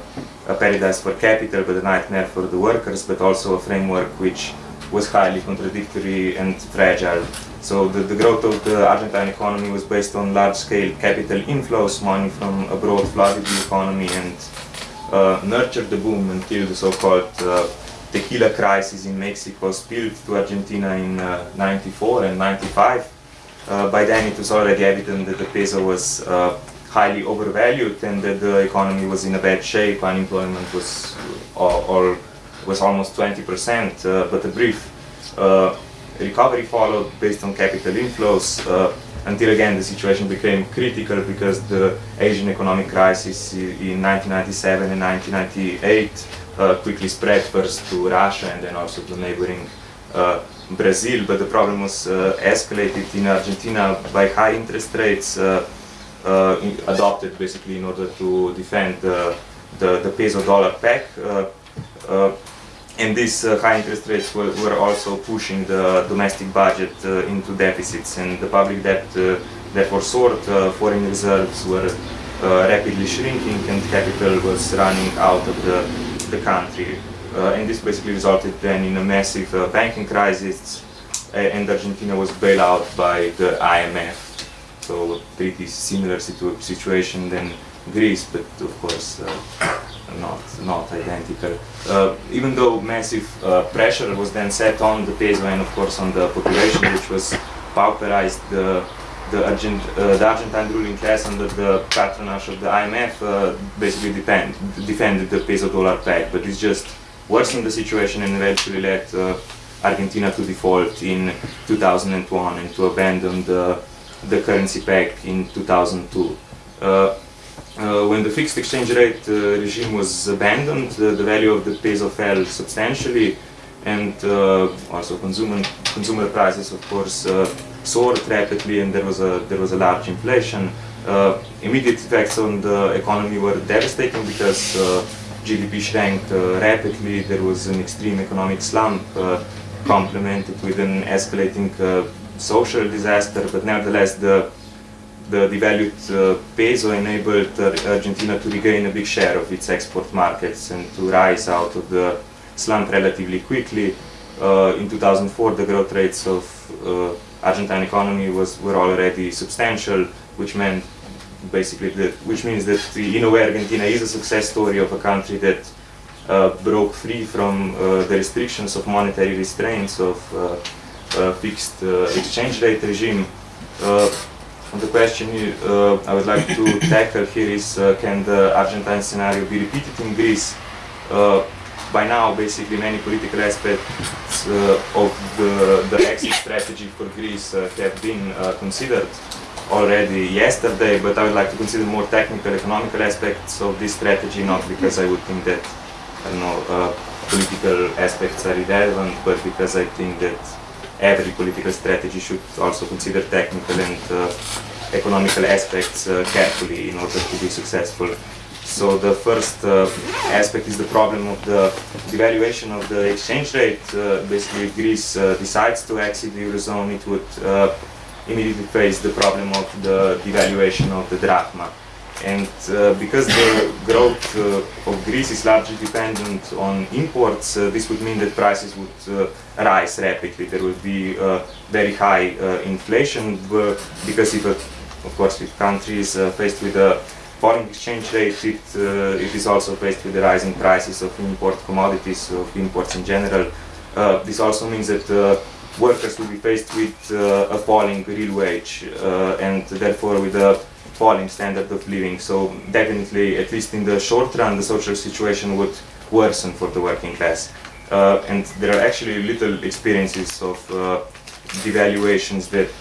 Speaker 3: paradise for capital but a nightmare for the workers, but also a framework which was highly contradictory and fragile. So the, the growth of the Argentine economy was based on large-scale capital inflows, money from abroad flooded the economy and uh, nurtured the boom until the so-called uh, tequila crisis in Mexico spilled to Argentina in uh, 94 and 95. Uh, by then it was already evident that the peso was highly overvalued and that the economy was in a bad shape. Unemployment was, all, was almost 20%, uh, but a brief uh, recovery followed based on capital inflows uh, until again the situation became critical because the Asian economic crisis in 1997 and 1998 uh, quickly spread first to Russia and then also to neighboring uh, Brazil, but the problem was uh, escalated in Argentina by high interest rates Uh, adopted basically in order to defend the, the, the peso dollar peg. Uh, uh, and these high interest rates were, were, also pushing the domestic budget into deficits and the public debt therefore soared, foreign reserves were rapidly shrinking and capital was running out of the, the country. Uh, and this basically resulted then in a massive uh, banking crisis and Argentina was bailed out by the IMF. So pretty similar situ situation than Greece, but of course uh, not, not identical. Uh, even though massive uh, pressure was then set on the peso and of course on the population, which was pauperized, the, the, Argent, uh, the Argentine ruling class under the patronage of the IMF basically defend, defended the peso dollar peg, but it's just worsened the situation and eventually led uh, Argentina to default in 2001 and to abandon the, the currency pact in 2002. Uh, uh, when the fixed exchange rate uh, regime was abandoned, the value of the peso fell substantially and uh, also consumer, consumer prices of course uh, soared rapidly and there was a, there was a large inflation. immediate effects on the economy were devastating because GDP shrank rapidly, there was an extreme economic slump complemented with an escalating social disaster, but nevertheless the the devalued uh, peso enabled uh, Argentina to regain a big share of its export markets and to rise out of the slump relatively quickly. Uh, in 2004, the growth rates of Argentine economy was were already substantial, which meant basically, that, which means that in a way Argentina is a success story of a country that uh, broke free from uh, the restrictions of monetary restraints of uh, uh Uh, fixed uh, exchange rate regime. Uh, the question uh, I would like to tackle here is uh, can the Argentine scenario be repeated in Greece? by now, basically, many political aspects of the, the exit strategy for Greece have been considered already yesterday, but I would like to consider more technical, economical aspects of this strategy, not because I would think that, I don't know, uh, political aspects are irrelevant, but because I think that every political strategy should also consider technical and uh, economical aspects uh, carefully in order to be successful. So the first uh, aspect is the problem of the devaluation of the exchange rate. Uh, basically, if Greece uh, decides to exit the Eurozone, it would immediately face the problem of the devaluation of the drachma. And uh, because the growth uh, of Greece is largely dependent on imports, uh, this would mean that prices would uh, rise rapidly. There would be uh, very high uh, inflation because if, of course, if countries faced with a foreign exchange rate, it, it is also faced with the rising prices of import commodities, of imports in general. this also means that workers will be faced with a falling real wage and therefore with a falling standard of living. So definitely, at least in the short run, the social situation would worsen for the working class. Uh, and there are actually little experiences of devaluations that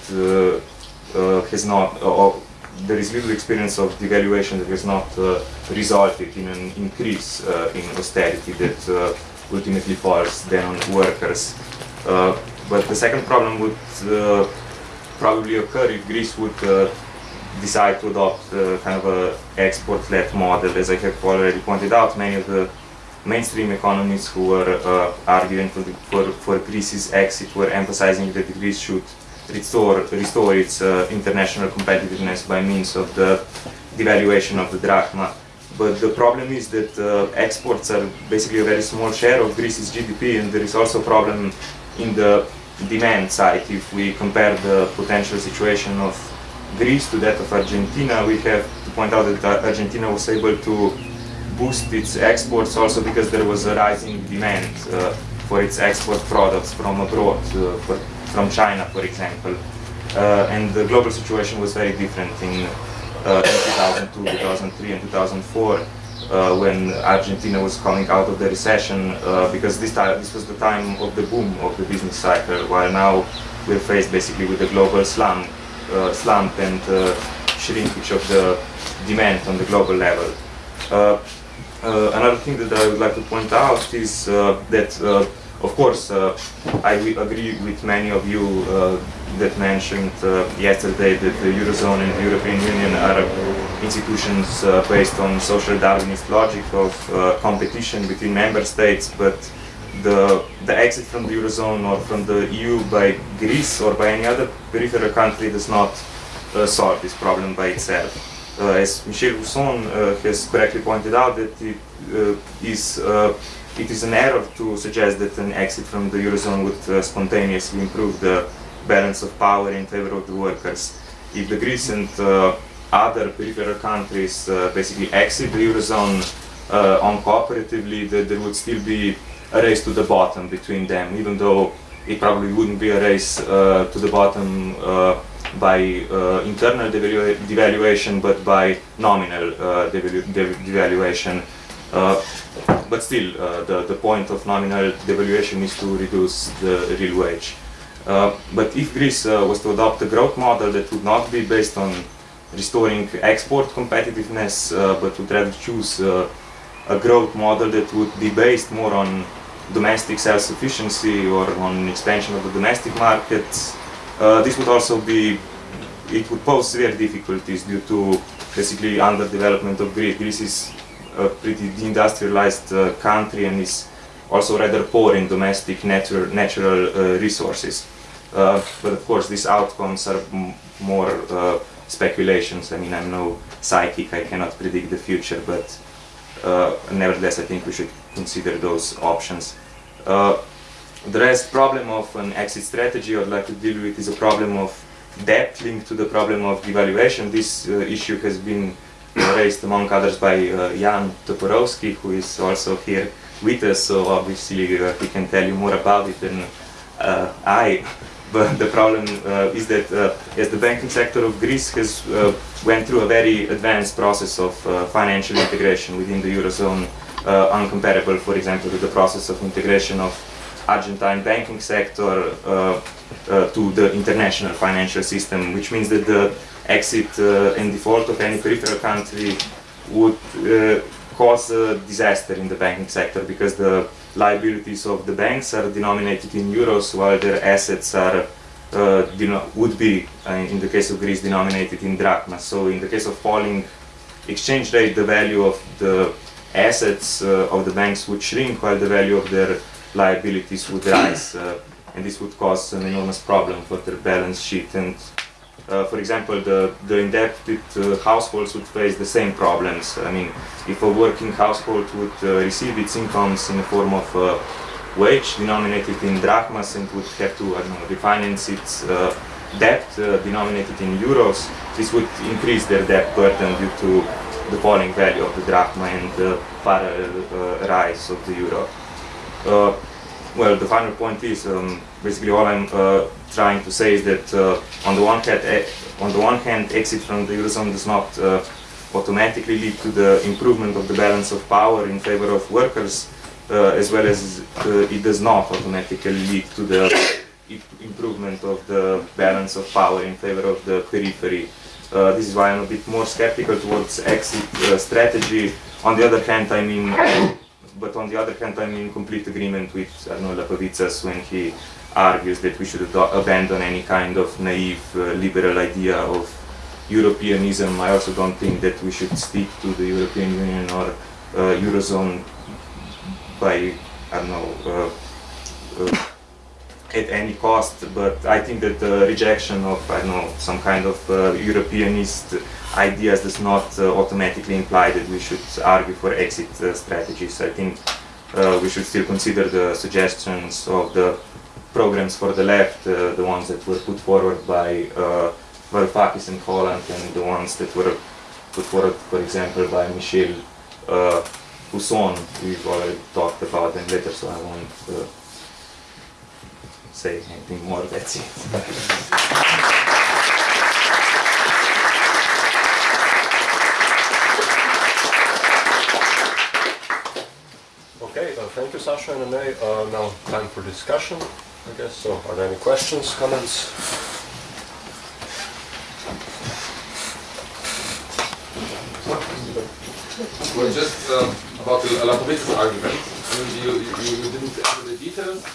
Speaker 3: has not, or there is little experience of devaluation that has not uh, resulted in an increase uh, in austerity that uh, ultimately falls then on workers. But the second problem would uh, probably occur if Greece would uh, decide to adopt uh, kind of a export-led model. As I have already pointed out, many of the mainstream economists who were uh, arguing for, the, for, for, Greece's exit were emphasizing that Greece should restore, restore its uh, international competitiveness by means of the devaluation of the drachma. But the problem is that uh, exports are basically a very small share of Greece's GDP and there is also a problem in the demand side, if we compare the potential situation of Greece to that of Argentina, we have to point out that Argentina was able to boost its exports also because there was a rising demand uh, for its export products from abroad, uh, for, from China, for example. Uh, and the global situation was very different in, uh, in 2002, 2003, and 2004. uh, when Argentina was coming out of the recession, uh, because this time this was the time of the boom of the business cycle, while now we're faced basically with the global slump, slump and uh, shrinkage of the demand on the global level. Uh, uh, another thing that I would like to point out is that, of course, I agree with many of you that mentioned yesterday that the Eurozone and the European Union are institutions uh, based on social Darwinist logic of uh, competition between member states, but the, the exit from the Eurozone or from the EU by Greece or by any other peripheral country does not uh, solve this problem by itself. Uh, as Michel Husson uh, has correctly pointed out, that it uh, is it is an error to suggest that an exit from the Eurozone would spontaneously improve the balance of power in favor of the workers. If the Greece and other peripheral countries uh, basically exit the Eurozone uh, uncooperatively, that there would still be a race to the bottom between them, even though it probably wouldn't be a race uh, to the bottom uh, by uh, internal devalu devaluation, but by nominal uh, devalu devaluation. but still, the, the point of nominal devaluation is to reduce the real wage. but if Greece was to adopt a growth model that would not be based on restoring export competitiveness, uh, but would rather choose uh, a growth model that would be based more on domestic self-sufficiency or on expansion of the domestic markets. Uh, this would also be, it would pose severe difficulties due to basically underdevelopment of Greece. Greece is a pretty deindustrialized uh, country and is also rather poor in domestic natural, natural uh, resources. Uh, but of course these outcomes are more speculations. I mean, I'm no psychic, I cannot predict the future, but uh, nevertheless, I think we should consider those options. Uh, the rest problem of an exit strategy I'd like to deal with is a problem of debt linked to the problem of devaluation. This uh, issue has been raised among others by uh, Jan Toporowski, who is also here with us, so obviously uh, he can tell you more about it than uh, I. But the problem uh, is that uh, as the banking sector of Greece has uh, went through a very advanced process of uh, financial integration within the Eurozone, uh, uncomparable, for example, to the process of integration of Argentine banking sector uh, to the international financial system, which means that the exit and default of any peripheral country would cause a disaster in the banking sector because the liabilities of the banks are denominated in euros while their assets are uh, would be, uh, in the case of Greece, denominated in drachma. So in the case of falling exchange rate, the value of the assets uh, of the banks would shrink while the value of their liabilities would rise. Uh, and this would cause an enormous problem for their balance sheet. And uh, for example, the, the indebted uh, households would face the same problems. I mean, if a working household would uh, receive its incomes in the form of a wage denominated in drachmas and would have to, I don't know, refinance its uh, debt uh, denominated in euros, this would increase their debt burden due to the falling value of the drachma and the parallel uh, rise of the euro well, the final point is um, basically all I'm uh, trying to say is that uh, on the one hand, on the one hand, exit from the eurozone does not uh, automatically lead to the improvement of the balance of power in favor of workers, uh, as well as uh, it does not automatically lead to the improvement of the balance of power in favor of the periphery. Uh, this is why I'm a bit more skeptical towards exit strategy. On the other hand, I mean but on the other hand, I'm in complete agreement with Arnaud Lapavitsas when he argues that we should abandon any kind of naive uh, liberal idea of Europeanism. I also don't think that we should stick to the European Union or uh, Eurozone by, I don't know, uh, uh at any cost, but I think that the rejection of, I don't know, some kind of uh, Europeanist ideas does not uh, automatically imply that we should argue for exit uh, strategies. I think uh, we should still consider the suggestions of the programs for the left, uh, the ones that were put forward by uh, Varoufakis and Holland, and the ones that were put forward, for example, by Michel uh, Husson. We've already talked about them later, so I won't uh, say anything more. That's it.
Speaker 2: Okay, thank you, Sasha and Anne. Uh, now time for discussion, I guess. So, are there any questions, comments?
Speaker 4: Well, just um, about the Alakovitz argument. I mean, you, you, you didn't enter the details,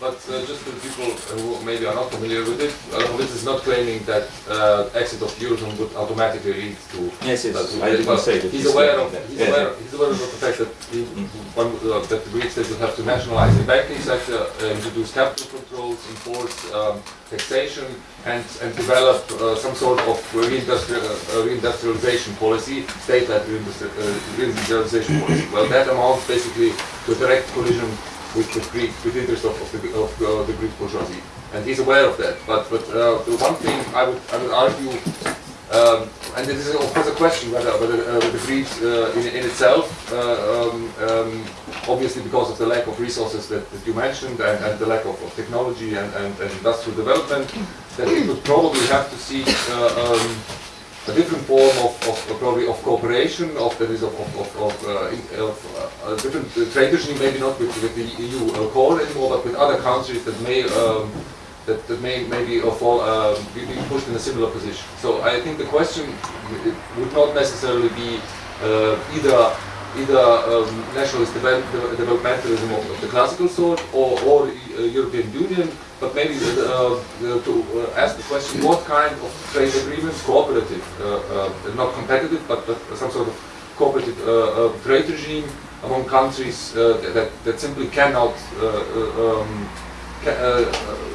Speaker 4: but uh, just for people who maybe are not familiar with it, Alakovitz is not claiming that uh, exit of eurozone would automatically lead to.
Speaker 3: Yes, yes,
Speaker 4: that-
Speaker 3: I didn't say that
Speaker 4: He's aware of he's
Speaker 3: Yes,
Speaker 4: aware, he's aware of the fact that he, one, uh, that the Greek state will have to nationalize the banking sector, uh, introduce capital controls, enforce um, taxation, and and develop uh, some sort of reindustrial, uh, reindustrialization policy, state-led reindustri- uh, reindustrialization policy. Well, that amounts basically to a direct collision with the Greek, with the interest of, of, the, of uh, the Greek bourgeoisie, and he's aware of that. But but uh, the one thing I would I would argue um, and this is of course a question whether, whether uh, the Greece uh, in, in itself, uh, um, um, obviously because of the lack of resources that, that you mentioned and, and the lack of, of technology and, and, and industrial development, that it would probably have to seek uh, um, a different form of, of, probably of cooperation, of that is of, of, of, uh, in- of uh, a different uh, trade maybe not with, with the EU uh, core anymore, but with other countries that may um, that, that may maybe fall uh, be, pushed in a similar position. So I think the question would not necessarily be either either um, nationalist devel- de- developmentalism of, of the classical sort or, or uh, European Union, but maybe uh, uh, to uh, ask the question what kind of trade agreements, cooperative, not competitive, but, but some sort of cooperative trade regime among countries that, that simply cannot um, ca-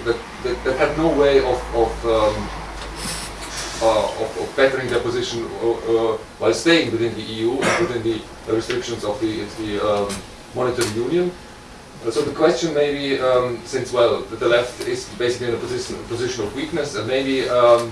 Speaker 4: that, that, that have no way of, of, um, uh, of, of bettering their position uh, uh, while staying within the EU and within the restrictions of the, the um, monetary union. Uh, So the question maybe, um, since well, the left is basically in a position, position of weakness, and maybe um,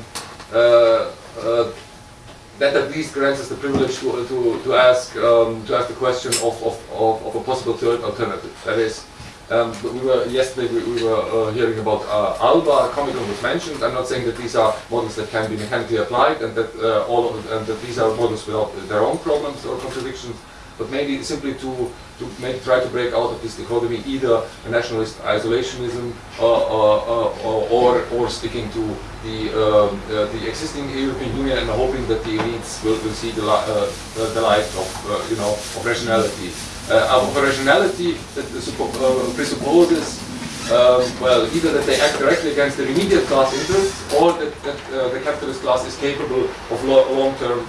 Speaker 4: that at least grants us the privilege to, to, to ask um, to ask the question of, of, of, of a possible third alternative. That is, um, we were yesterday we, we were uh, hearing about uh, Alba. Comecon was mentioned. I'm not saying that these are models that can be mechanically applied and that uh, all of, and that these are models without their own problems or contradictions, but maybe simply to to maybe try to break out of this dichotomy, either a nationalist isolationism or, or, or, or, or sticking to the, um, uh, the existing European Union and hoping that the elites will, will see the, li- uh, uh, the light of, uh, you know, of rationality. Uh, of rationality the uh, presupposes well, either that they act directly against their immediate class interests, or that, that uh, the capitalist class is capable of lo- long-term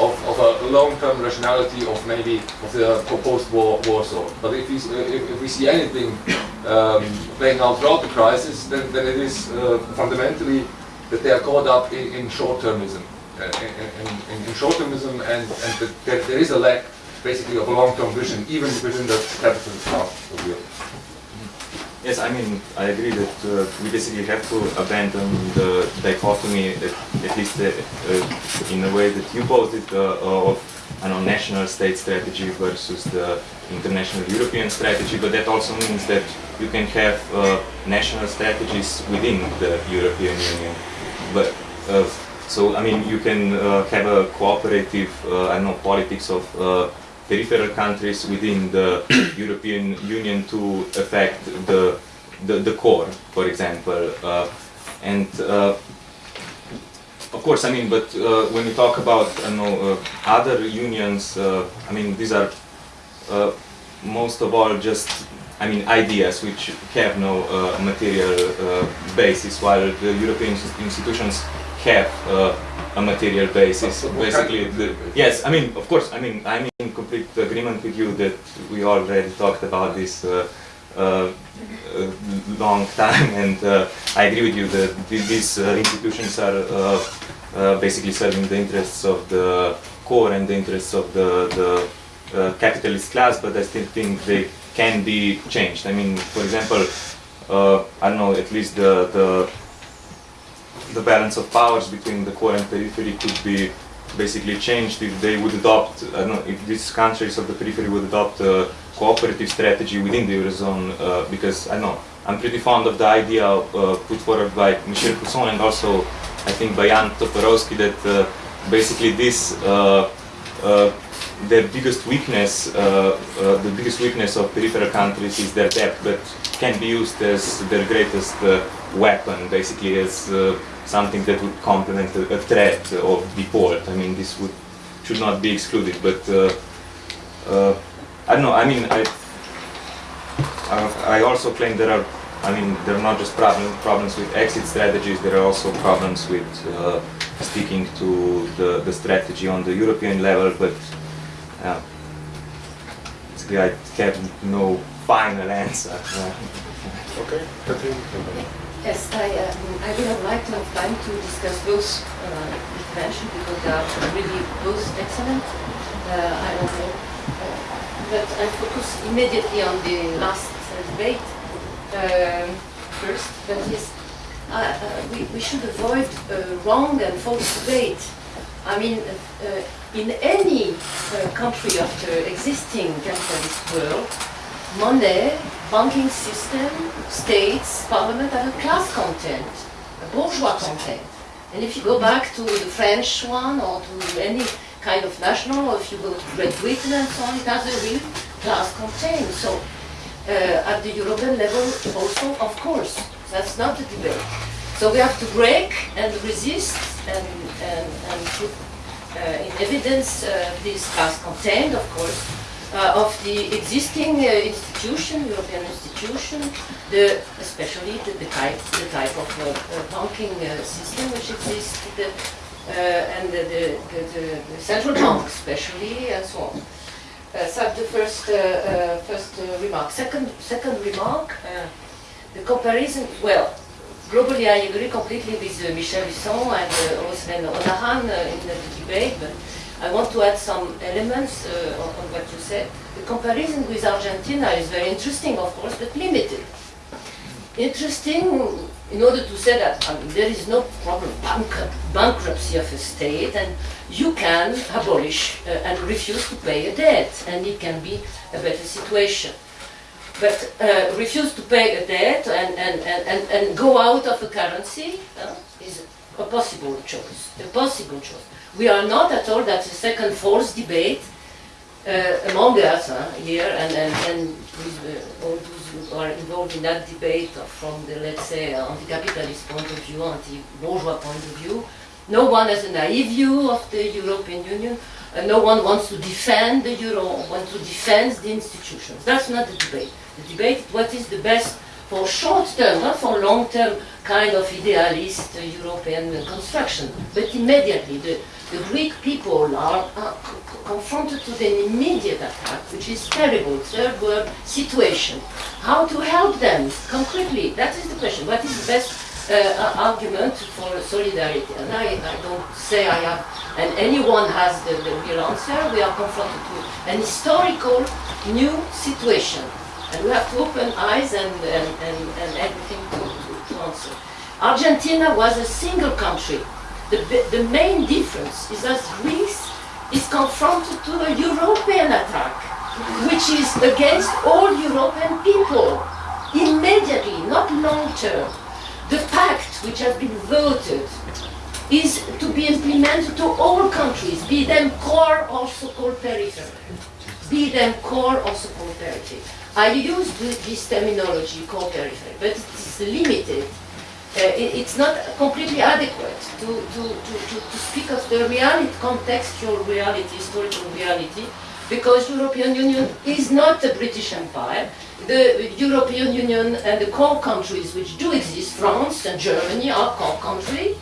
Speaker 4: of, of a long-term rationality of maybe of the post-war war sort. But if we, uh, if, if we see anything um, playing out throughout the crisis, then, then it is uh, fundamentally that they are caught up in, in short-termism, uh, in, in, in short-termism, and, and that there is a lack basically of a long-term vision, even within the capitalist class of Europe.
Speaker 3: Yes, I mean, I agree that uh, we basically have to abandon the dichotomy, at, at least uh, uh, in a way that you posed it, uh, of I know, national state strategy versus the international European strategy, but that also means that you can have uh, national strategies within the European Union. But uh, so, I mean, you can uh, have a cooperative, uh, I know, politics of uh, peripheral countries within the European Union to affect the, the, the core, for example. Uh, and uh, of course, I mean, but uh, when we talk about I know, uh, other unions, uh, I mean, these are uh, most of all just, I mean, ideas which have no uh, material uh, basis, while the European institutions have uh, a material basis.
Speaker 4: What kind of
Speaker 3: Basically, the, yes, I mean, of course, I mean, I'm in complete agreement with you that we already talked about this uh, uh, uh, long time, and uh, I agree with you that th- these uh, institutions are uh, uh, basically serving the interests of the core and the interests of the, the uh, capitalist class, but I still think they can be changed. I mean, for example, uh, I don't know, at least the, the the balance of powers between the core and periphery could be basically changed if they would adopt, I don't know, if these countries of the periphery would adopt a cooperative strategy within the Eurozone, uh, because I know, I'm pretty fond of the idea uh, put forward by Michel Husson and also I think by Jan Toporowski that uh, basically this their biggest weakness, uh, uh, the biggest weakness of peripheral countries is their debt, but can be used as their greatest uh, weapon, basically as uh, something that would complement a, a threat of default. I mean, this would should not be excluded, but uh, uh, I don't know. I mean, I I also claim there are. I mean, there are not just problem, problems with exit strategies. There are also problems with sticking to the, the strategy on the European level. But uh, basically, I have no final answer.
Speaker 2: Okay,
Speaker 5: Yes, I, um, I would have liked to have time to discuss both uh, interventions because they are really both excellent. Uh, I don't know, uh, but I focus immediately on the last uh, debate um, first. That is, uh, uh, we, we should avoid uh, wrong and false debate. I mean, uh, uh, in any uh, country of the existing capitalist world, money, banking system, states, parliament have a class content, a bourgeois content. And if you go back to the French one or to any kind of national, or if you go to Great Britain and so on, it has a real class content. So uh, at the European level also, of course, that's not the debate. So we have to break and resist and, and, and in evidence uh, this class content, of course, uh, of the existing uh, institution, European institution, the, especially the, the type, the type of uh, uh, banking uh, system which exists, the, uh, and the, the, central bank especially, and so on. Uh, so the first, uh, uh, first uh, remark. Second, second remark, uh, the comparison, well, globally I agree completely with uh, Michel Husson and uh, Osman Onahan uh, in the debate, but I want to add some elements uh, on, on what you said. The comparison with Argentina is very interesting, of course, but limited. Interesting in order to say that I mean, there is no problem bankrupt, bankruptcy of a state and you can abolish uh, and refuse to pay a debt and it can be a better situation. But uh, refuse to pay a debt and, and, and, and, go out of a currency uh, is a possible choice, a possible choice. We are not at all, that's a second false debate uh, among us here and, and, and with uh, all those who are involved in that debate from the, let's say, anti-capitalist point of view, anti-bourgeois point of view. No one has a naive view of the European Union. No one wants to defend the euro, wants to defend the institutions. That's not the debate. The debate what is the best for short term, not for long term kind of idealist uh, European uh, construction, but immediately the, the Greek people are, are co- co- confronted to an immediate attack, which is terrible, third world situation. How to help them concretely? That is the question. What is the best uh, argument for solidarity? And I, I don't say I have, and anyone has the, the real answer. We are confronted with an historical new situation. And we have to open eyes and, and, and, and everything to, to, to answer. Argentina was a single country. The, the main difference is that Greece is confronted to a European attack, which is against all European people, immediately, not long term. The pact which has been voted is to be implemented to all countries, be them core or so-called periphery be them core or so-called periphery. I use th- this terminology, core periphery, but it is limited. Uh, it- it's not completely adequate to, to, to, to, to speak of the reality, contextual reality, historical reality, because European Union is not the British Empire. The European Union and the core countries which do exist, France and Germany are core countries.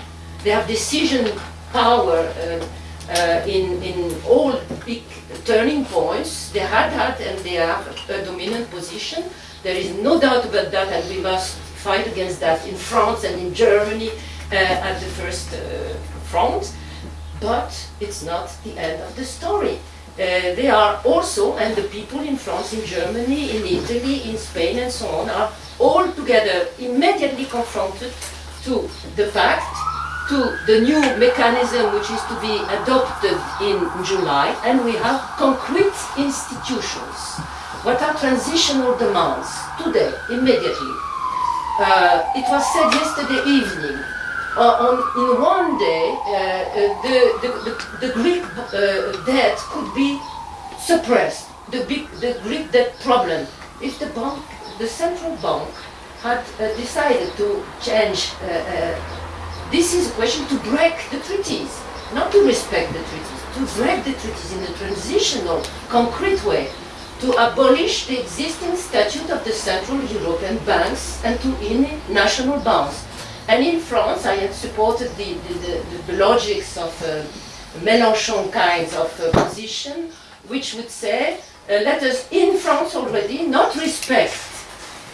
Speaker 5: They have decision power uh, uh, in, in all big turning points. They had and they have a dominant position. There is no doubt about that and we must fight against that in France and in Germany uh, at the first uh, front. But it's not the end of the story. Uh, they are also, and the people in France, in Germany, in Italy, in Spain, and so on, are all together immediately confronted to the fact, to the new mechanism which is to be adopted in July, and we have concrete institutions. What are transitional demands today, immediately? Uh, it was said yesterday evening uh, on, in one day, uh, uh, the, the, the, the Greek uh, debt could be suppressed, the, big, the Greek debt problem. If the bank, the central bank, had uh, decided to change, this is a question to break the treaties, not to respect the treaties, to break the treaties in a transitional, concrete way, to abolish the existing statute of the Central European banks and to in national bonds. And in France, I had supported the, the, the, the logics of uh, Mélenchon kinds of uh, position, which would say, uh, let us, in France already, not respect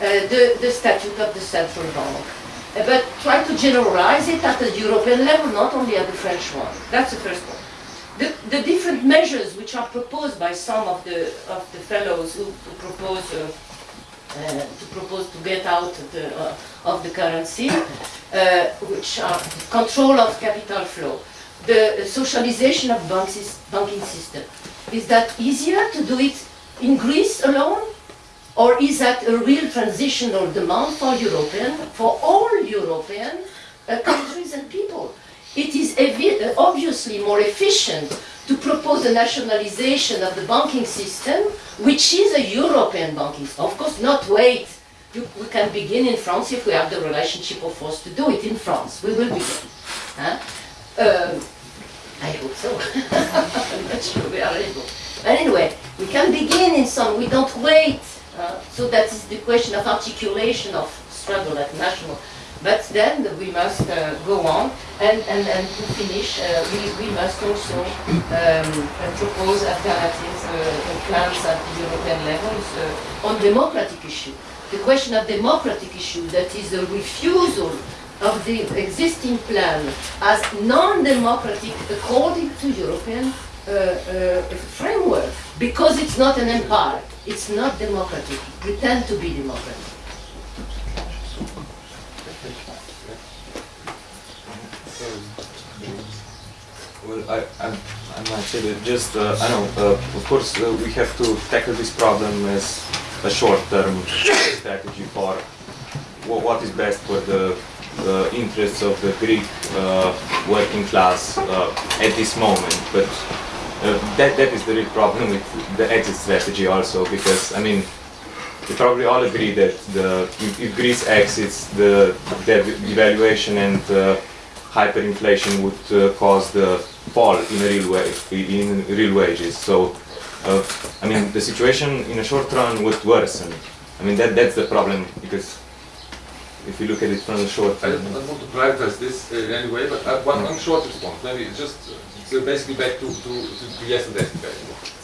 Speaker 5: uh, the, the statute of the central bank, but try to generalize it at the European level, not only at the French one. That's the first one. The, the different measures which are proposed by some of the, of the fellows who, who propose uh, uh, to propose to get out of the, uh, of the currency, uh, which are control of capital flow, the socialization of banks, banking system. Is that easier to do it in Greece alone? Or is that a real transitional demand for European, for all European uh, countries and people? It is uh, obviously more efficient to propose the nationalization of the banking system, which is a European banking system. Of course, not wait. You, we can begin in France if we have the relationship of force to do it in France. We will begin. Huh? Um, I hope so. I'm not sure we are able. But anyway, we can begin in some, we don't wait. So that is the question of articulation of struggle at national. But then we must uh, go on, and, and, and to finish, uh, we, we must also um, propose alternatives, uh, plans at the European levels uh, on democratic issue. The question of democratic issue, that is the refusal of the existing plan as non-democratic according to European uh, uh, framework, because it's not an empire, it's not democratic, pretend to be democratic.
Speaker 3: Well, I, I, I might say that just, uh, I know, uh, of course, uh, we have to tackle this problem as a short-term strategy for wha- what is best for the uh, interests of the Greek uh, working class uh, at this moment. But uh, that, that is the real problem with the exit strategy also, because, I mean, we probably all agree that the, if, Greece exits, the, the devaluation and uh, hyperinflation would uh, cause the fall in real way, in real wages. So, uh, I mean, the situation in a short run would worsen. I mean, that that's the problem because if you look at it from the short
Speaker 4: I
Speaker 3: term.
Speaker 4: don't want to prioritize this uh, in any way, but uh, one, one short response. Maybe just uh, so basically back to, to, to, yesterday's debate.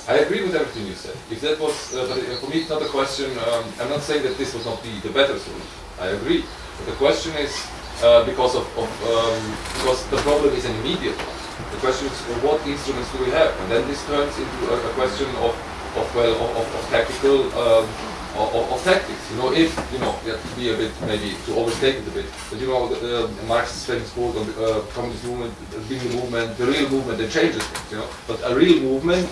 Speaker 4: I agree with everything you said. If that was, uh, but uh, for me, it's not a question. Um, I'm not saying that this would not be the better solution. I agree. But the question is uh, because of, of um, because the problem is an immediate one. The question is uh, what instruments do we have, and then this turns into a, a question of of well of, of, of tactical. Um, of, of- of tactics, you know, if, you know, you have to be a bit, maybe, to overstate it a bit, but you know, the, uh, Marx's famous quote on the uh, communist movement, being the movement, the real movement that changes things, you know, but a real movement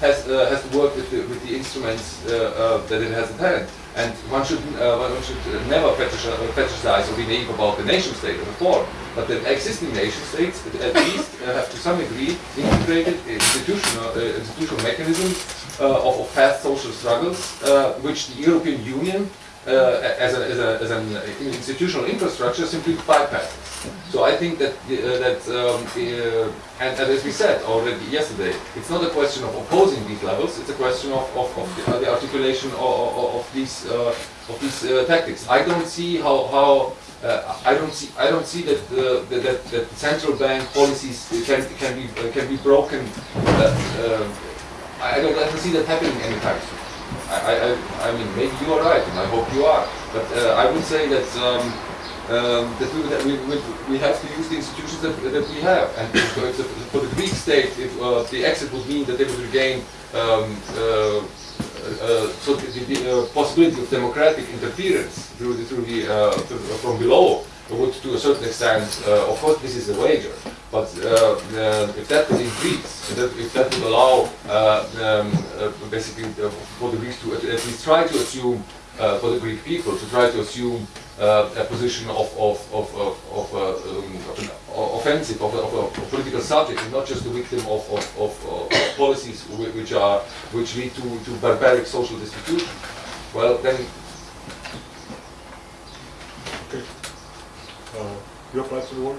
Speaker 4: has, uh, has to work with the, with the instruments uh, uh, that it has at hand. And one should, uh, one should never fetishize or be naive about the nation state as a form. But the existing nation states at least uh, have to some degree integrated institutional, institutional mechanisms of, of past social struggles, uh, which the European Union, uh, as, a, as, a, as an institutional infrastructure, simply bypasses. So I think that uh, that um, uh, and, and as we said already yesterday, it's not a question of opposing these levels. It's a question of, of, of the, uh, articulation of, of, these uh, of these uh, tactics. I don't see how how. Uh, I don't see. I don't see that, uh, that that that central bank policies can can be uh, can be broken. I don't, I see that happening anytime soon. I, I, I- mean, maybe you are right, and I hope you are. But uh, I would say that um, um, that, we, that we, we, we have to use the institutions that, that we have. And if, the, for the Greek state, if uh, the exit would mean that they would regain um, uh, uh, so the, the uh, possibility of democratic interference through the, through the uh, from below would to a certain extent, uh, of course, this is a wager. But uh, uh, if that would increase, if that, would allow um, basically for the Greeks to at, least try to assume uh, for the Greek people to try to assume uh, a position of, of, of, of, of, uh, um, an offensive, of a, of a political subject, and not just the victim of, of, of, policies which are which lead to, to barbaric social destitution. Well, then
Speaker 2: Uh, you apply to the word?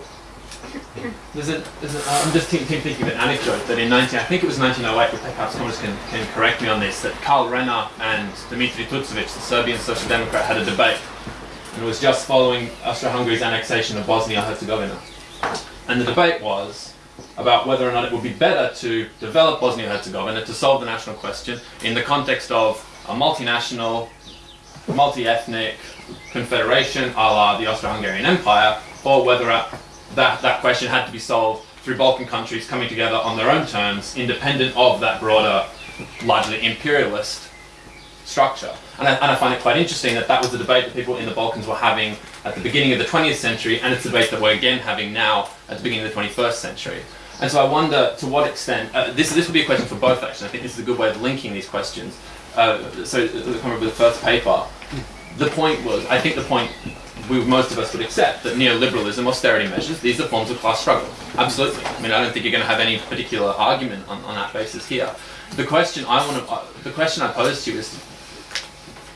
Speaker 6: There's a, there's a, I'm just think, think, thinking of an anecdote that in 19, I think it was 1908, but perhaps Thomas can, can correct me on this, that Karl Renner and Dmitry Tucovic, the Serbian Social Democrat, had a debate. And it was just following Austro-Hungary's annexation of Bosnia-Herzegovina. And the debate was about whether or not it would be better to develop Bosnia-Herzegovina to solve the national question in the context of a multinational, multi-ethnic confederation a la the Austro-Hungarian Empire, or whether that, that question had to be solved through Balkan countries coming together on their own terms, independent of that broader, largely imperialist structure. And I, and I find it quite interesting that that was the debate that people in the Balkans were having at the beginning of the 20th century, and it's a debate that we're again having now at the beginning of the 21st century. And so I wonder to what extent, uh, this, this would be a question for both actually, I think this is a good way of linking these questions. Uh, so, come up with the first paper. The point was, I think the point we, most of us would accept that neoliberalism, austerity measures, these are forms of class struggle. Absolutely. I mean, I don't think you're going to have any particular argument on, on that basis here. The question I want to, uh, the question I pose to you is,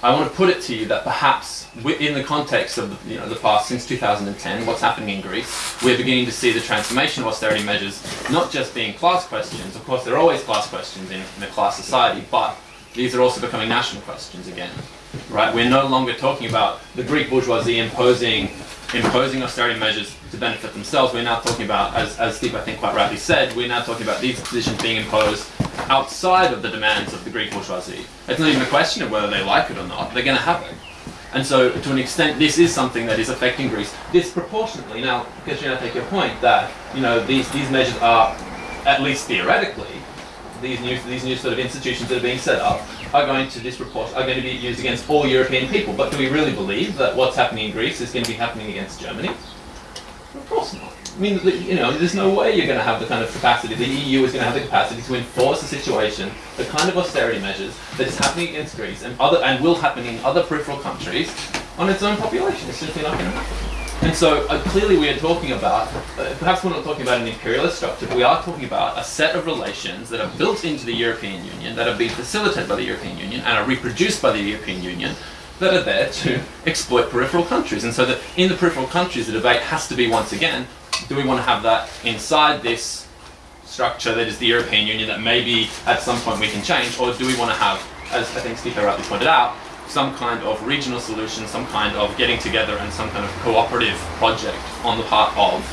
Speaker 6: I want to put it to you that perhaps in the context of the, you know, the past since 2010, what's happening in Greece, we're beginning to see the transformation of austerity measures not just being class questions. Of course, there are always class questions in, in a class society, but these are also becoming national questions again. Right? We're no longer talking about the Greek bourgeoisie imposing imposing austerity measures to benefit themselves. We're now talking about, as, as Steve I think quite rightly said, we're now talking about these positions being imposed outside of the demands of the Greek bourgeoisie. It's not even a question of whether they like it or not. They're going to it. And so, to an extent, this is something that is affecting Greece disproportionately. Now, Katrina, I take your point that you know these these measures are, at least theoretically, these new these new sort of institutions that are being set up are going to are going to be used against all European people. But do we really believe that what's happening in Greece is going to be happening against Germany? Of course not. I mean, you know, there's no way you're going to have the kind of capacity. The EU is going to have the capacity to enforce a situation, the kind of austerity measures that is happening against Greece and other and will happen in other peripheral countries on its own population. It's simply not going to happen. And so uh, clearly we are talking about, uh, perhaps we're not talking about an imperialist structure, but we are talking about a set of relations that are built into the European Union, that are being facilitated by the European Union, and are reproduced by the European Union, that are there to exploit peripheral countries. And so that in the peripheral countries, the debate has to be once again, do we want to have that inside this structure that is the European Union that maybe at some point we can change, or do we want to have, as I think Steve rightly pointed out, some kind of regional solution, some kind of getting together and some kind of cooperative project on the part of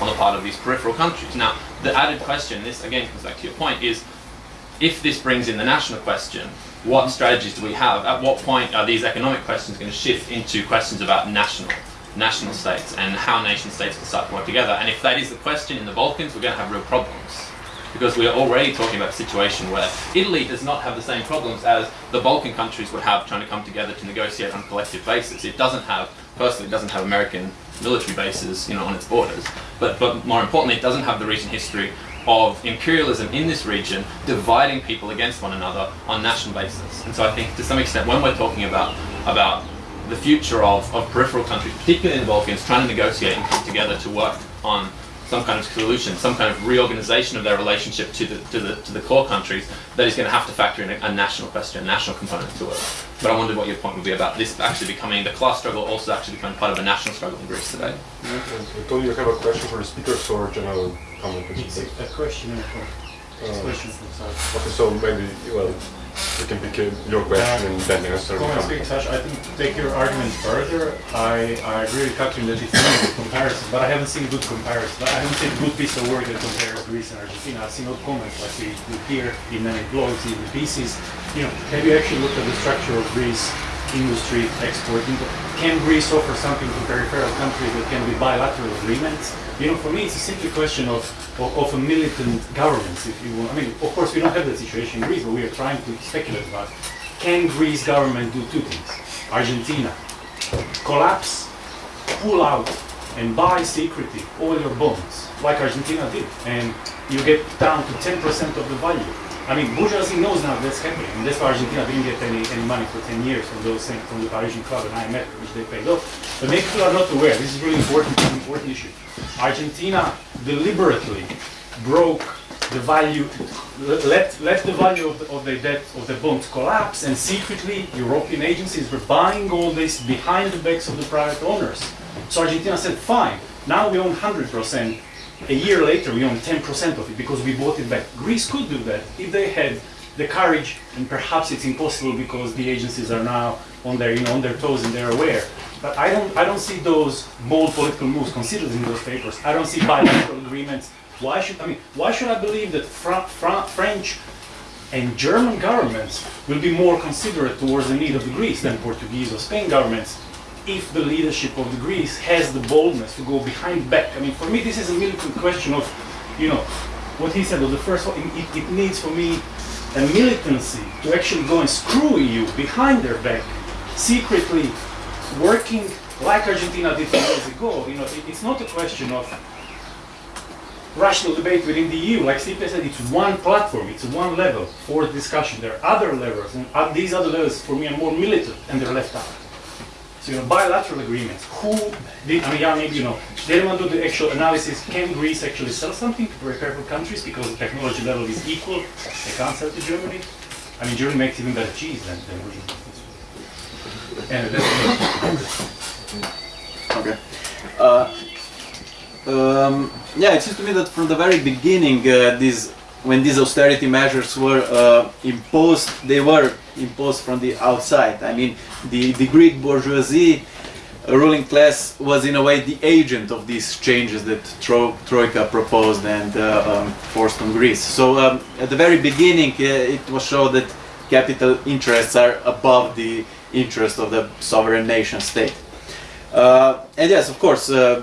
Speaker 6: on the part of these peripheral countries. Now, the added question, this again comes back to your point, is if this brings in the national question, what strategies do we have? At what point are these economic questions going to shift into questions about national national states and how nation states can start to work together? And if that is the question in the Balkans, we're going to have real problems because we are already talking about a situation where Italy does not have the same problems as the Balkan countries would have trying to come together to negotiate on a collective basis. It doesn't have, personally, it doesn't have American military bases, you know, on its borders. But, but more importantly, it doesn't have the recent history of imperialism in this region dividing people against one another on national basis. And so I think to some extent when we're talking about about the future of, of peripheral countries, particularly in the Balkans, trying to negotiate and come together to work on some kind of solution, some kind of reorganization of their relationship to the to the to the core countries, that is going to have to factor in a, a national question, a national component to it. But I wondered what your point would be about this actually becoming the class struggle also actually becoming part of a national struggle in Greece today.
Speaker 2: And Tony, you have a question for the speakers or general comment?
Speaker 7: It's a, a question and a
Speaker 2: Uh,
Speaker 7: question from
Speaker 2: Okay, so maybe, well, you can pick your question and then answer the
Speaker 7: Comment
Speaker 2: comment.
Speaker 7: speak, Saj. I think to take your argument further, I, I agree with Katrin that it's not a good comparison, but I haven't seen good comparison. I haven't seen a good piece of work that compares Greece and Argentina. I've seen odd comments like we do here in many blogs, in the pieces. You know, have you actually looked at the structure of Greece industry exporting? Can Greece offer something to peripheral countries that can be bilateral agreements? You know, for me, it's a simple question of, of, of a militant governments, if you will. I mean, of course, we don't have that situation in Greece, but we are trying to speculate about can Greece government do two things? Argentina, collapse, pull out, and buy secretly all your bonds, like Argentina did, and you get down to 10% of the value. I mean, bourgeoisie knows now that's happening, and that's why Argentina didn't get any, any money for 10 years from those things, from the Parisian Club and IMF, which they paid off. But many people are not aware, this is really important, an important issue. Argentina deliberately broke the value, let, let the value of the, of the debt of the bonds collapse, and secretly European agencies were buying all this behind the backs of the private owners. So Argentina said, fine, now we own 100%. A year later, we own 10% of it because we bought it back. Greece could do that if they had the courage, and perhaps it's impossible because the agencies are now on their, you know, on their toes and they're aware. But I don't, I don't see those bold political moves considered in those papers. I don't see bilateral agreements. Why should I mean? Why should I believe that Fra- Fra- French and German governments will be more considerate towards the need of Greece than Portuguese or Spain governments if the leadership of the Greece has the boldness to go behind back. I mean, for me, this is a militant question of, you know, what he said was the first one. It, it needs for me a militancy to actually go and screw EU behind their back, secretly working like Argentina did 10 years ago. You know, it, it's not a question of rational debate within the EU. Like Stipe said, it's one platform, it's one level for discussion. There are other levels, and uh, these other levels for me are more militant, and they're left out. So, you know, bilateral agreements. Who did, I mean, yeah, maybe, you know, they don't want to do the actual analysis. Can Greece actually sell something to peripheral countries because the technology level is equal? They can't sell to Germany. I mean, Germany makes even better cheese than, than we. And that's,
Speaker 1: Okay. Uh, um, yeah, it seems to me that from the very beginning, uh, these when these austerity measures were uh, imposed, they were imposed from the outside. I mean, the, the Greek bourgeoisie ruling class was in a way the agent of these changes that Tro- Troika proposed and uh, um, forced on Greece. So um, at the very beginning, uh, it was shown that capital interests are above the interest of the sovereign nation state. Uh, and yes, of course, uh,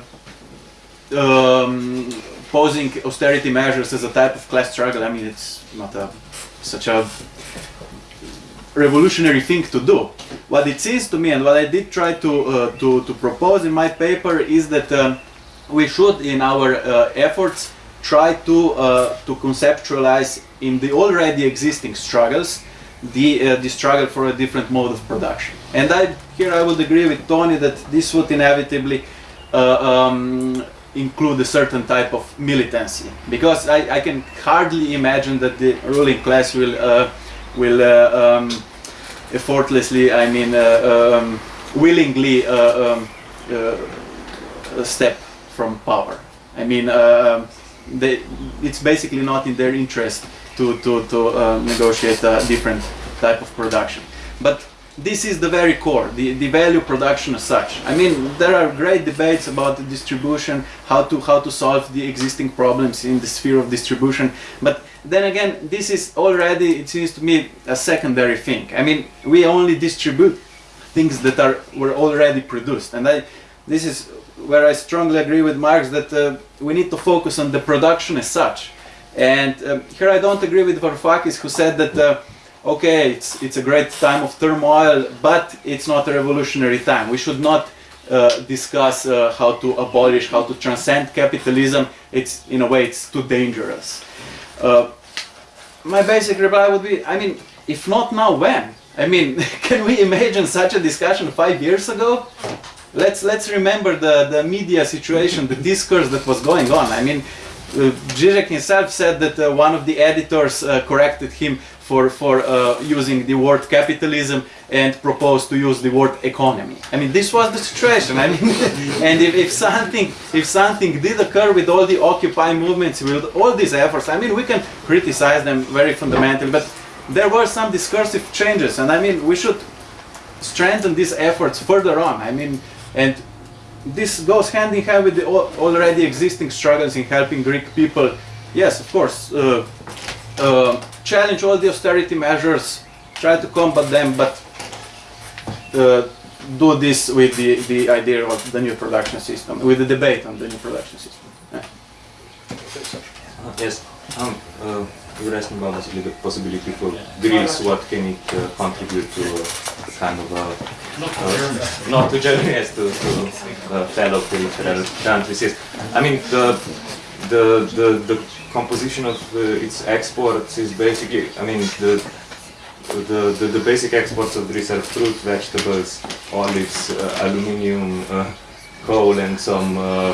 Speaker 1: um, posing austerity measures as a type of class struggle, I mean, it's not a, such a revolutionary thing to do. What it seems to me, and what I did try to, uh, to, to propose in my paper, is that um, we should, in our uh, efforts, try to, uh, to conceptualize in the already existing struggles the, uh, the struggle for a different mode of production. And I, here I would agree with Tony that this would inevitably uh, um, include a certain type of militancy. Because I, I can hardly imagine that the ruling class will uh, will uh, um, effortlessly I mean uh, um, willingly uh, um, uh, step from power. I mean uh, they, it's basically not in their interest to, to, to negotiate a different type of production. But this is the very core, the, the value production as such. I mean, there are great debates about the distribution, how to how to solve the existing problems in the sphere of distribution. But then again, this is already, it seems to me, a secondary thing. I mean, we only distribute things that are were already produced, and I, this is where I strongly agree with Marx that uh, we need to focus on the production as such. And um, here I don't agree with Varoufakis, who said that. Uh, okay, it's, it's a great time of turmoil, but it's not a revolutionary time. We should not uh, discuss uh, how to abolish, how to transcend capitalism. It's, in a way, it's too dangerous. Uh, my basic reply would be, I mean, if not now, when? I mean, can we imagine such a discussion five years ago? Let's, let's remember the, the media situation, the discourse that was going on. I mean, uh, Zizek himself said that uh, one of the editors uh, corrected him for, for uh, using the word capitalism and proposed to use the word economy. I mean, this was the situation. I mean, and if, if something if something did occur with all the Occupy movements, with all these efforts, I mean, we can criticize them very fundamentally, but there were some discursive changes, and I mean, we should strengthen these efforts further on. I mean, and this goes hand in hand with the already existing struggles in helping Greek people. Yes, of course, uh, uh, challenge all the austerity measures, try to combat them, but uh, do this with the, the idea of the new production system, with the debate on the new production system. Yeah.
Speaker 3: Uh, Yes, um, uh, you were asking about the possibility for Greece, what can it uh, contribute to a kind of a,
Speaker 7: not
Speaker 3: uh, not to Germany, yes, to, to uh, fellow peripheral countries. Yes. I mean, the, the, the, the composition of uh, its exports is basically, I mean, the, the, the, the basic exports of Greece are fruit, vegetables, olives, uh, aluminium, uh, coal, and some uh,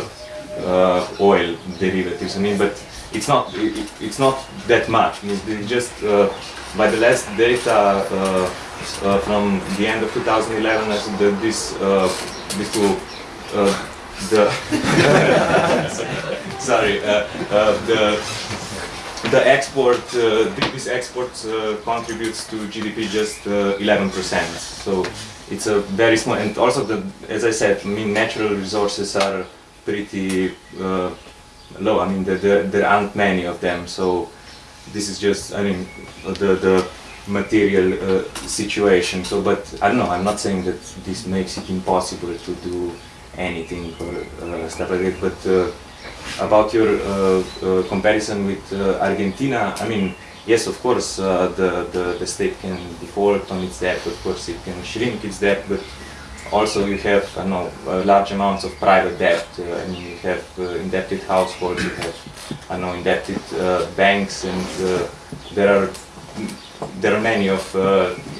Speaker 3: uh, oil derivatives. I mean, but it's not it, it- it's not that much. I mean, just uh, by the last data from the end of 2011, I think that this this will uh, the sorry uh, uh, the the export uh, this exports uh, contributes to GDP just uh, 11%. So it's a very small and also the as I said, I mean natural resources are pretty low. I mean there, there, there aren't many of them. So this is just I mean the the material uh, situation. So but I don't know. I'm not saying that this makes it impossible to do anything or uh, stuff like that. But uh, about your uh, comparison with Argentina, I mean, yes, of course, the, the, the state can default on its debt, of course, it can shrink its debt, but also you have, I know, large amounts of private debt, uh, and you have uh, indebted households, you have, I know, indebted uh, banks, and there are there are many of uh,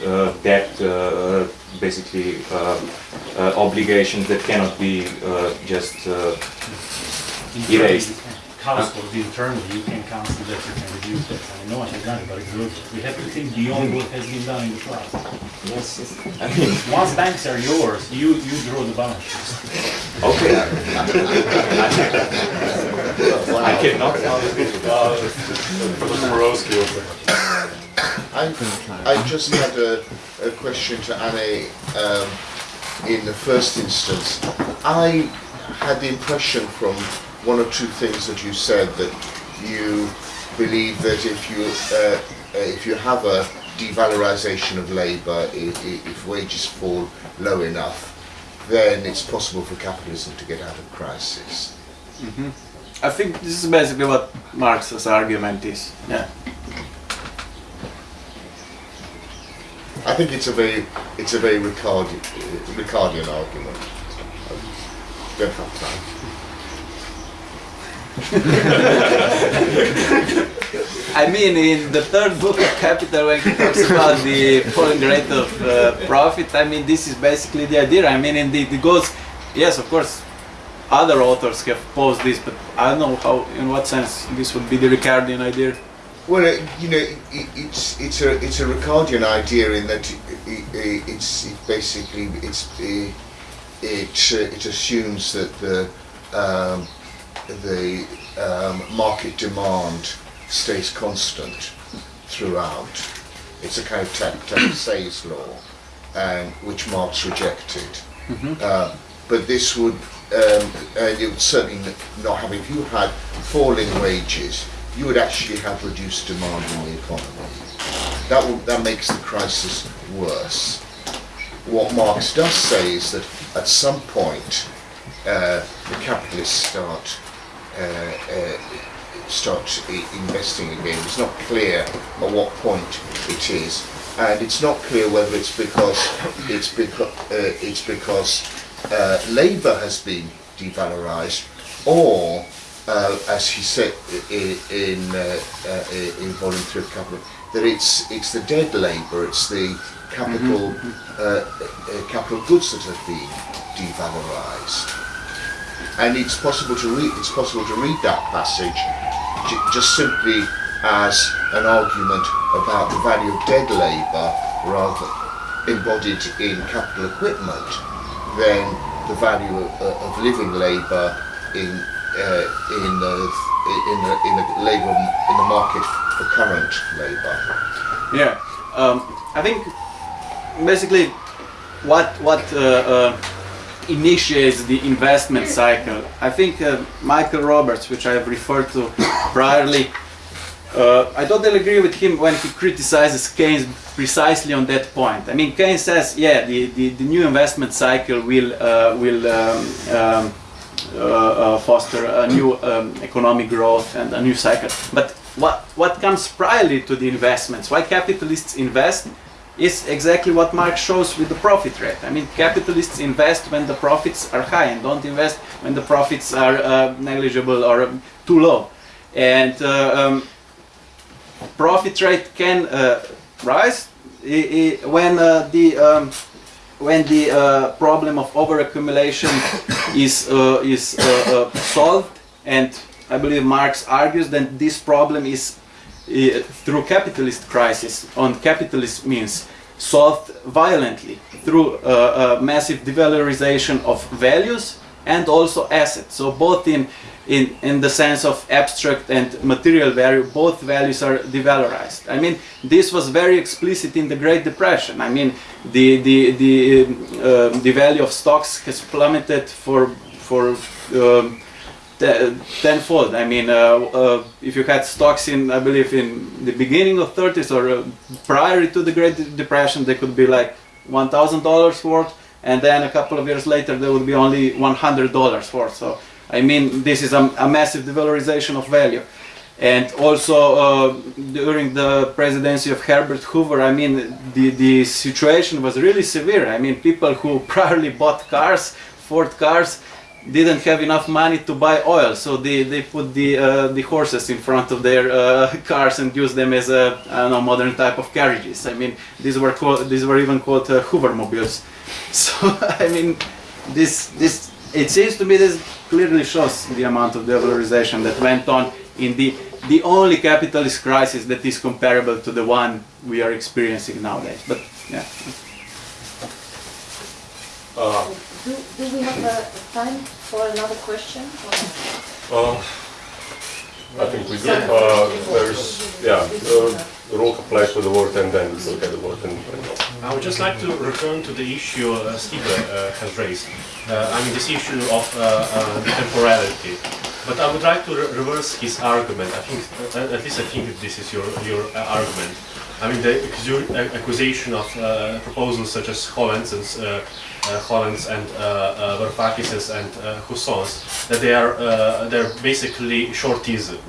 Speaker 3: uh, debt, uh, basically uh, uh, obligations that cannot be uh, just uh, Erased.
Speaker 7: Household internally, you can cancel that, you can reduce that. I mean, no one has done it, but it's good. We have to think beyond what has been done in the past.
Speaker 3: yes, yes. I mean,
Speaker 7: Once banks are yours, you, you draw the balance sheet.
Speaker 3: okay. I cannot.
Speaker 2: Professor Borowski over there.
Speaker 8: I, I just had a, a question to Anne um, in the first instance. I had the impression from one or two things that you said that you believe that if you uh, uh, if you have a devalorization of labour, if, if wages fall low enough, then it's possible for capitalism to get out of crisis.
Speaker 1: I think this is basically what Marx's argument is. Yeah.
Speaker 8: I think it's a very it's a very Ricardian, Ricardian argument. Don't have time.
Speaker 1: I mean, in the third book of Capital, when he talks about the falling rate of uh, profit, I mean, this is basically the idea. I mean, indeed, it goes, yes, of course, other authors have posed this, but I don't know how, in what sense this would be the Ricardian idea.
Speaker 8: Well, uh, you know, it, it's it's a it's a Ricardian idea in that it, it, it's it basically it's it it, assumes that the um, the um, market demand stays constant throughout. It's a kind of ta- ta- Say's law, and which Marx rejected. Uh, but this would, um, and it would certainly not have, if you had falling wages, you would actually have reduced demand in the economy. That, will, that makes the crisis worse. What Marx does say is that at some point, uh, the capitalists start uh, uh, start investing again. It's not clear at what point it is, and it's not clear whether it's because it's because uh, it's because uh, labour has been devalorised, or uh, as he said i- in uh, uh, in volume three of capital, that it's it's the dead labour, it's the capital uh, uh, capital goods that have been devalorised. And it's possible to read it's possible to read that passage j- just simply as an argument about the value of dead labour rather embodied in capital equipment than the value of, of living labour in uh, in the in the in the labour in the market for current labour.
Speaker 1: Yeah, um, I think basically what what uh, uh, initiates the investment cycle. I think uh, Michael Roberts, which I have referred to priorly, uh, I totally agree with him when he criticizes Keynes precisely on that point. I mean, Keynes says, yeah, the, the, the new investment cycle will uh, will um, um, foster a new um, economic growth and a new cycle. But what what comes priorly to the investments? Why capitalists invest? is exactly what Marx shows with the profit rate. I mean, capitalists invest when the profits are high and don't invest when the profits are uh, negligible or um, too low. And uh, um, profit rate can uh, rise when uh, the um, when the uh, problem of overaccumulation is uh, is uh, uh, solved, and I believe Marx argues that this problem is uh, through capitalist crisis on capitalist means solved violently through uh, massive devalorization of values and also assets. So both in in, in the sense of abstract and material value, both values are devalorized. I mean, this was very explicit in the Great Depression. I mean, the the the uh, the value of stocks has plummeted for for um, te- tenfold. I mean, uh, uh, if you had stocks in, I believe, in the beginning of 30s or uh, prior to the Great Depression, they could be like one thousand dollars worth, and then a couple of years later, they would be only one hundred dollars worth. So, I mean, this is a, a massive devalorization of value. And also uh, during the presidency of Herbert Hoover, I mean, the, the situation was really severe. I mean, people who priorly bought cars, Ford cars, didn't have enough money to buy oil, so they, they put the uh, the horses in front of their uh, cars and used them as a know modern type of carriages. I mean, these were these were even called uh, Hoovermobiles. So I mean, this this it seems to me this clearly shows the amount of devalorization that went on in the the only capitalist crisis that is comparable to the one we are experiencing nowadays. But yeah.
Speaker 2: Uh,
Speaker 5: Do, do we have uh, time for another question? or-
Speaker 2: uh, I think we do. Uh, there's, yeah, uh, the word and then look at the word and.
Speaker 9: I would just like to return to the issue uh, Steve uh, has raised. Uh, I mean, this issue of uh, uh, temporality. But I would like to re- reverse his argument. I think, uh, at least I think this is your your argument. I mean, the accu- accusation of proposals such as Holland's and uh, Holland's and uh, and Husson's that they are they're basically shortism.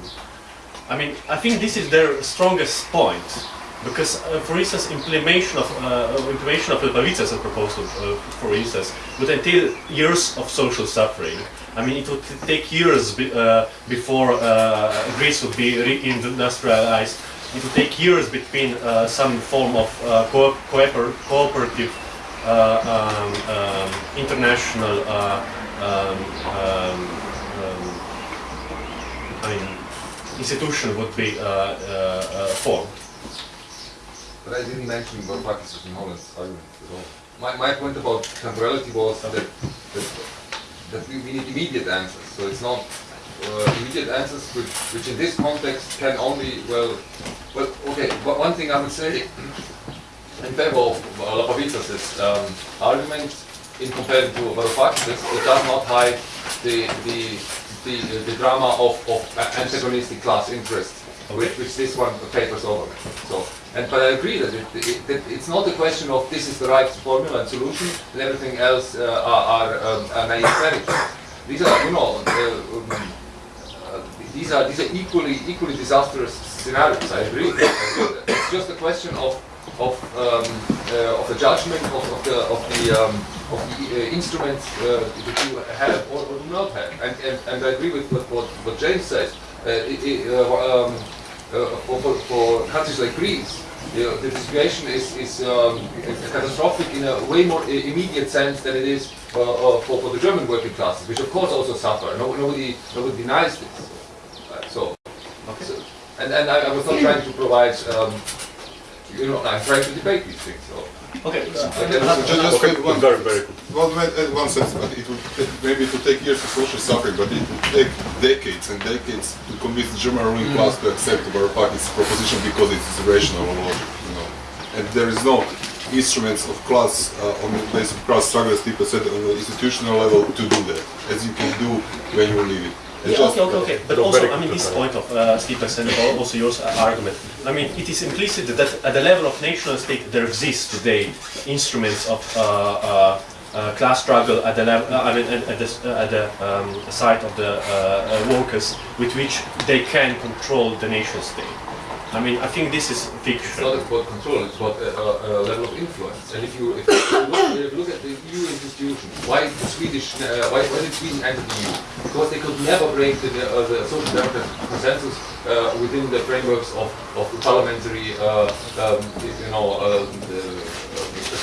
Speaker 9: I mean, I think this is their strongest point, because, uh, for instance, implementation of uh, implementation of Lapavitsas's proposal, uh, for instance, would entail years of social suffering. I mean, it would take years be, uh, before uh, Greece would be reindustrialized. It would take years between uh, some form of uh, co- cooper- cooperative uh, um, um, international uh, um, um, um, I mean, institution would be uh, uh, uh, formed.
Speaker 4: But I didn't mention Varoufakis and Holland's argument at all. My, my point about temporality was that, that, that we, we need immediate answers. So it's not uh, immediate answers which, which in this context can only, well, well, okay, but one thing I would say in favor of uh, Lapavitsas' um, argument in comparison to Varoufakis, it does not hide the, the, the, the drama of, of antagonistic class interests, which, which this one papers over. So, and but I agree that, it, it, that it's not a question of this is the right formula and solution, and everything else uh, are, are, um, are naive These are, you know, uh, um, uh, these are these are equally equally disastrous scenarios. I agree. It's just a question of of um, uh, of the judgment of, of the of the um, of the uh, instruments uh, that you have or, or do not have. And, and and I agree with what what, what James says. Uh, it, it, uh, um, uh, for, for, countries like Greece, you know, the situation is, is um, catastrophic in a way more immediate sense than it is for, for the German working classes, which of course also suffer. No, nobody, nobody denies this. Uh, so, so- and, and I, I was not trying to provide, um, you know, I'm trying to debate these things. So.
Speaker 9: Okay.
Speaker 4: I
Speaker 10: So
Speaker 4: guess-
Speaker 10: ju- just
Speaker 2: Okay,
Speaker 10: one,
Speaker 2: very, very good.
Speaker 10: one, wait, one sentence, but it would maybe it would take years of social suffering, but it would take decades and decades to convince the German ruling class to accept Varoufakis' proposition because it is rational and logic, you know. And there is no instruments of class, uh, on the basis of class struggle, as people said, on the institutional level to do that, as you can do when you leave it.
Speaker 9: Yeah, okay, okay, okay. But also, I mean, this
Speaker 2: point.
Speaker 9: of uh, Stephen's and also your argument. I mean, it is implicit that at the level of national state there exists today instruments of uh, uh, uh, class struggle at the level, uh, I mean, at, the, uh, at the um, side of the uh, uh, workers, with which they can control the nation state. I mean, I think this is
Speaker 4: It's not about control, it's about a, uh, uh, level of influence. And if you, if you, look, look at the EU institutions, why the Swedish, uh, why, why did Sweden enter the EU? Because they could never break the, uh, the social democratic consensus uh, within the frameworks of, of the parliamentary, uh, um, you know, uh, the,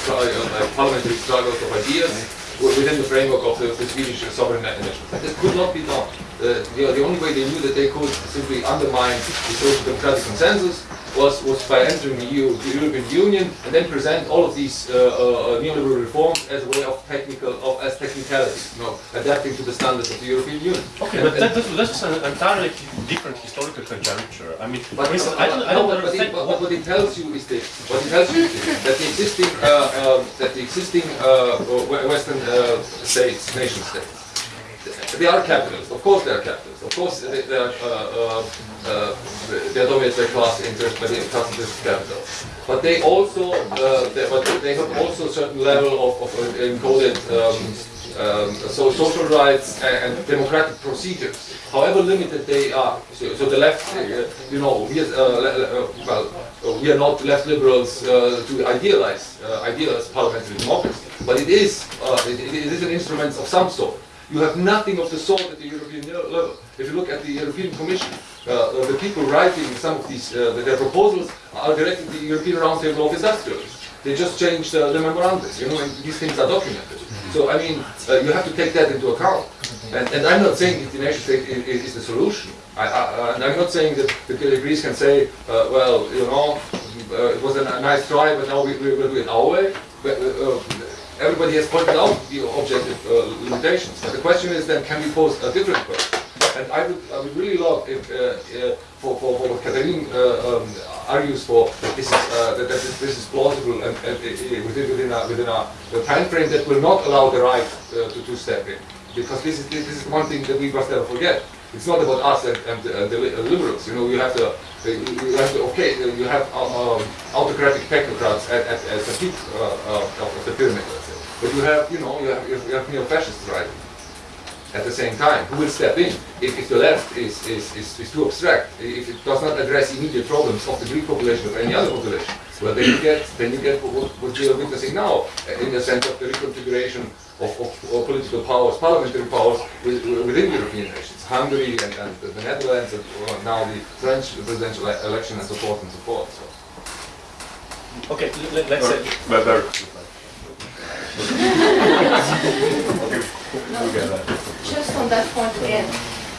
Speaker 4: uh, parliamentary struggles of ideas within the framework of the, the Swedish sovereign nation. This could not be done. Uh, the only way they knew that they could simply undermine the social democratic consensus was, was by entering the, EU, the European Union and then present all of these uh, uh, neoliberal reforms as a way of technical, of, as technicalities, you know, adapting to the standards of the European Union.
Speaker 9: Okay,
Speaker 4: And-
Speaker 9: but that, that, that's an entirely different historical conjuncture. I mean,
Speaker 4: But,
Speaker 9: for instance, I don't, I don't
Speaker 4: but- but it-
Speaker 9: what
Speaker 4: what it tells you is this, what it tells you is this, that the existing, uh, um, that the existing uh, Western uh, states, nation states, they are capitalists, of course they are capitalists, of course they, they are, uh, uh, uh, they by class interest, by the class interest capital. But they also, uh, they, but they have also a certain level of, of encoded um, um, so social rights and, and democratic procedures, however limited they are. So, so the left, uh, you know, we, uh, uh, well, uh, we are not left liberals uh, to idealize, uh, idealize parliamentary democracy, but it is, uh, it, it is an instrument of some sort. You have nothing of the sort at the European level. If you look at the European Commission, uh, uh, the people writing some of these, uh, their proposals are directed to the European Roundtable of Industrialists. They just changed uh, the memorandum, you know, and these things are documented. So, I mean, uh, you have to take that into account. And, and I'm not saying that the nation state is, is the solution. I, I, and I'm not saying that the Greece can say, uh, well, you know, it was a nice try, but now we, we will do it our way. But, everybody has pointed out the objective limitations. But the question is then, can we pose a different question? And I would, I would really love if, uh, uh, for, for, for what Catherine uh, um, argues for, this is, that, this, this is plausible and, and within, within, a, within a, a time frame that will not allow the right to, to step in. Because this is, this is one thing that we must never forget. It's not about us and, and, uh, the liberals. You know, you have to, you have to okay, you have um, autocratic technocrats at, at, at the peak uh, of the pyramid. But you have, you know, you have, you have neo-fascists right at the same time, who will step in if, if the left is, is, is, is too abstract, if it does not address immediate problems of the Greek population or any other population. Well, then you get, then you get what, what we are witnessing now, uh, in the sense of the reconfiguration of, of, of political powers, parliamentary powers with, within European nations, Hungary and, and the Netherlands, and uh, now the French presidential election and so forth and so forth. So.
Speaker 9: Okay, let, let's say.
Speaker 5: Just on that point again,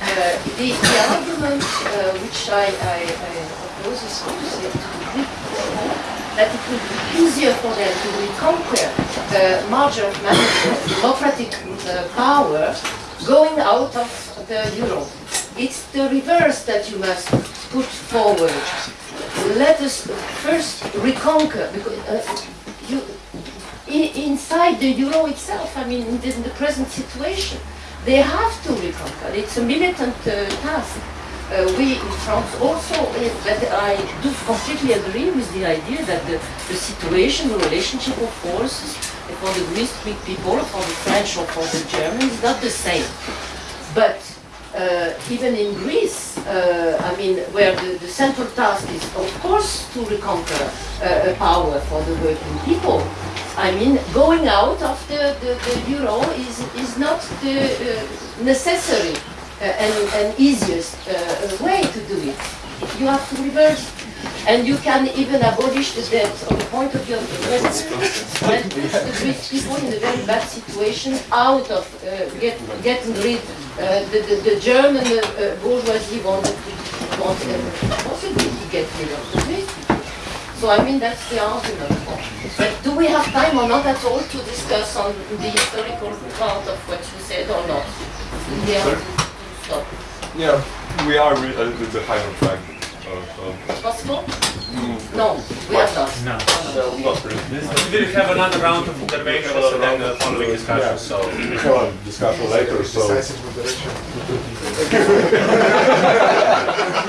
Speaker 5: uh, the, the argument uh, which I, I, I oppose is to the Greek people that it will be easier for them to reconquer the margin of management, democratic uh, power, going out of the euro. It's the reverse that you must put forward. Let us first reconquer, because uh, you, inside the euro itself, I mean, in the present situation, they have to reconquer. It's a militant uh, task. Uh, we in France also, uh, but I do completely agree with the idea that the, the situation, the relationship of forces for the Greek people, for the French or for the Germans is not the same. But uh, even in Greece, uh, I mean, where the, the central task is, of course, to reconquer uh, a power for the working people. I mean, going out of the, the, the euro is, is not the uh, necessary uh, and, and easiest uh, way to do it. You have to reverse. And you can even abolish the debt on the point of view of the and put the Greek people in a very bad situation out of uh, get, getting rid uh, the, the, the German uh, uh, bourgeoisie wanted to, want, uh, possibly to get rid of the. So I mean that's the argument. But do we have time or not at all to discuss on the historical part of what you said or not? We have stop.
Speaker 2: Yeah, we are re- a little bit behind on track. Uh,
Speaker 5: Possible? No, we have not.
Speaker 7: No.
Speaker 2: no, not really.
Speaker 6: We will have another round of interventions and then a following discussion, so.
Speaker 10: We have a discussion later, so.
Speaker 8: Decisive moderation.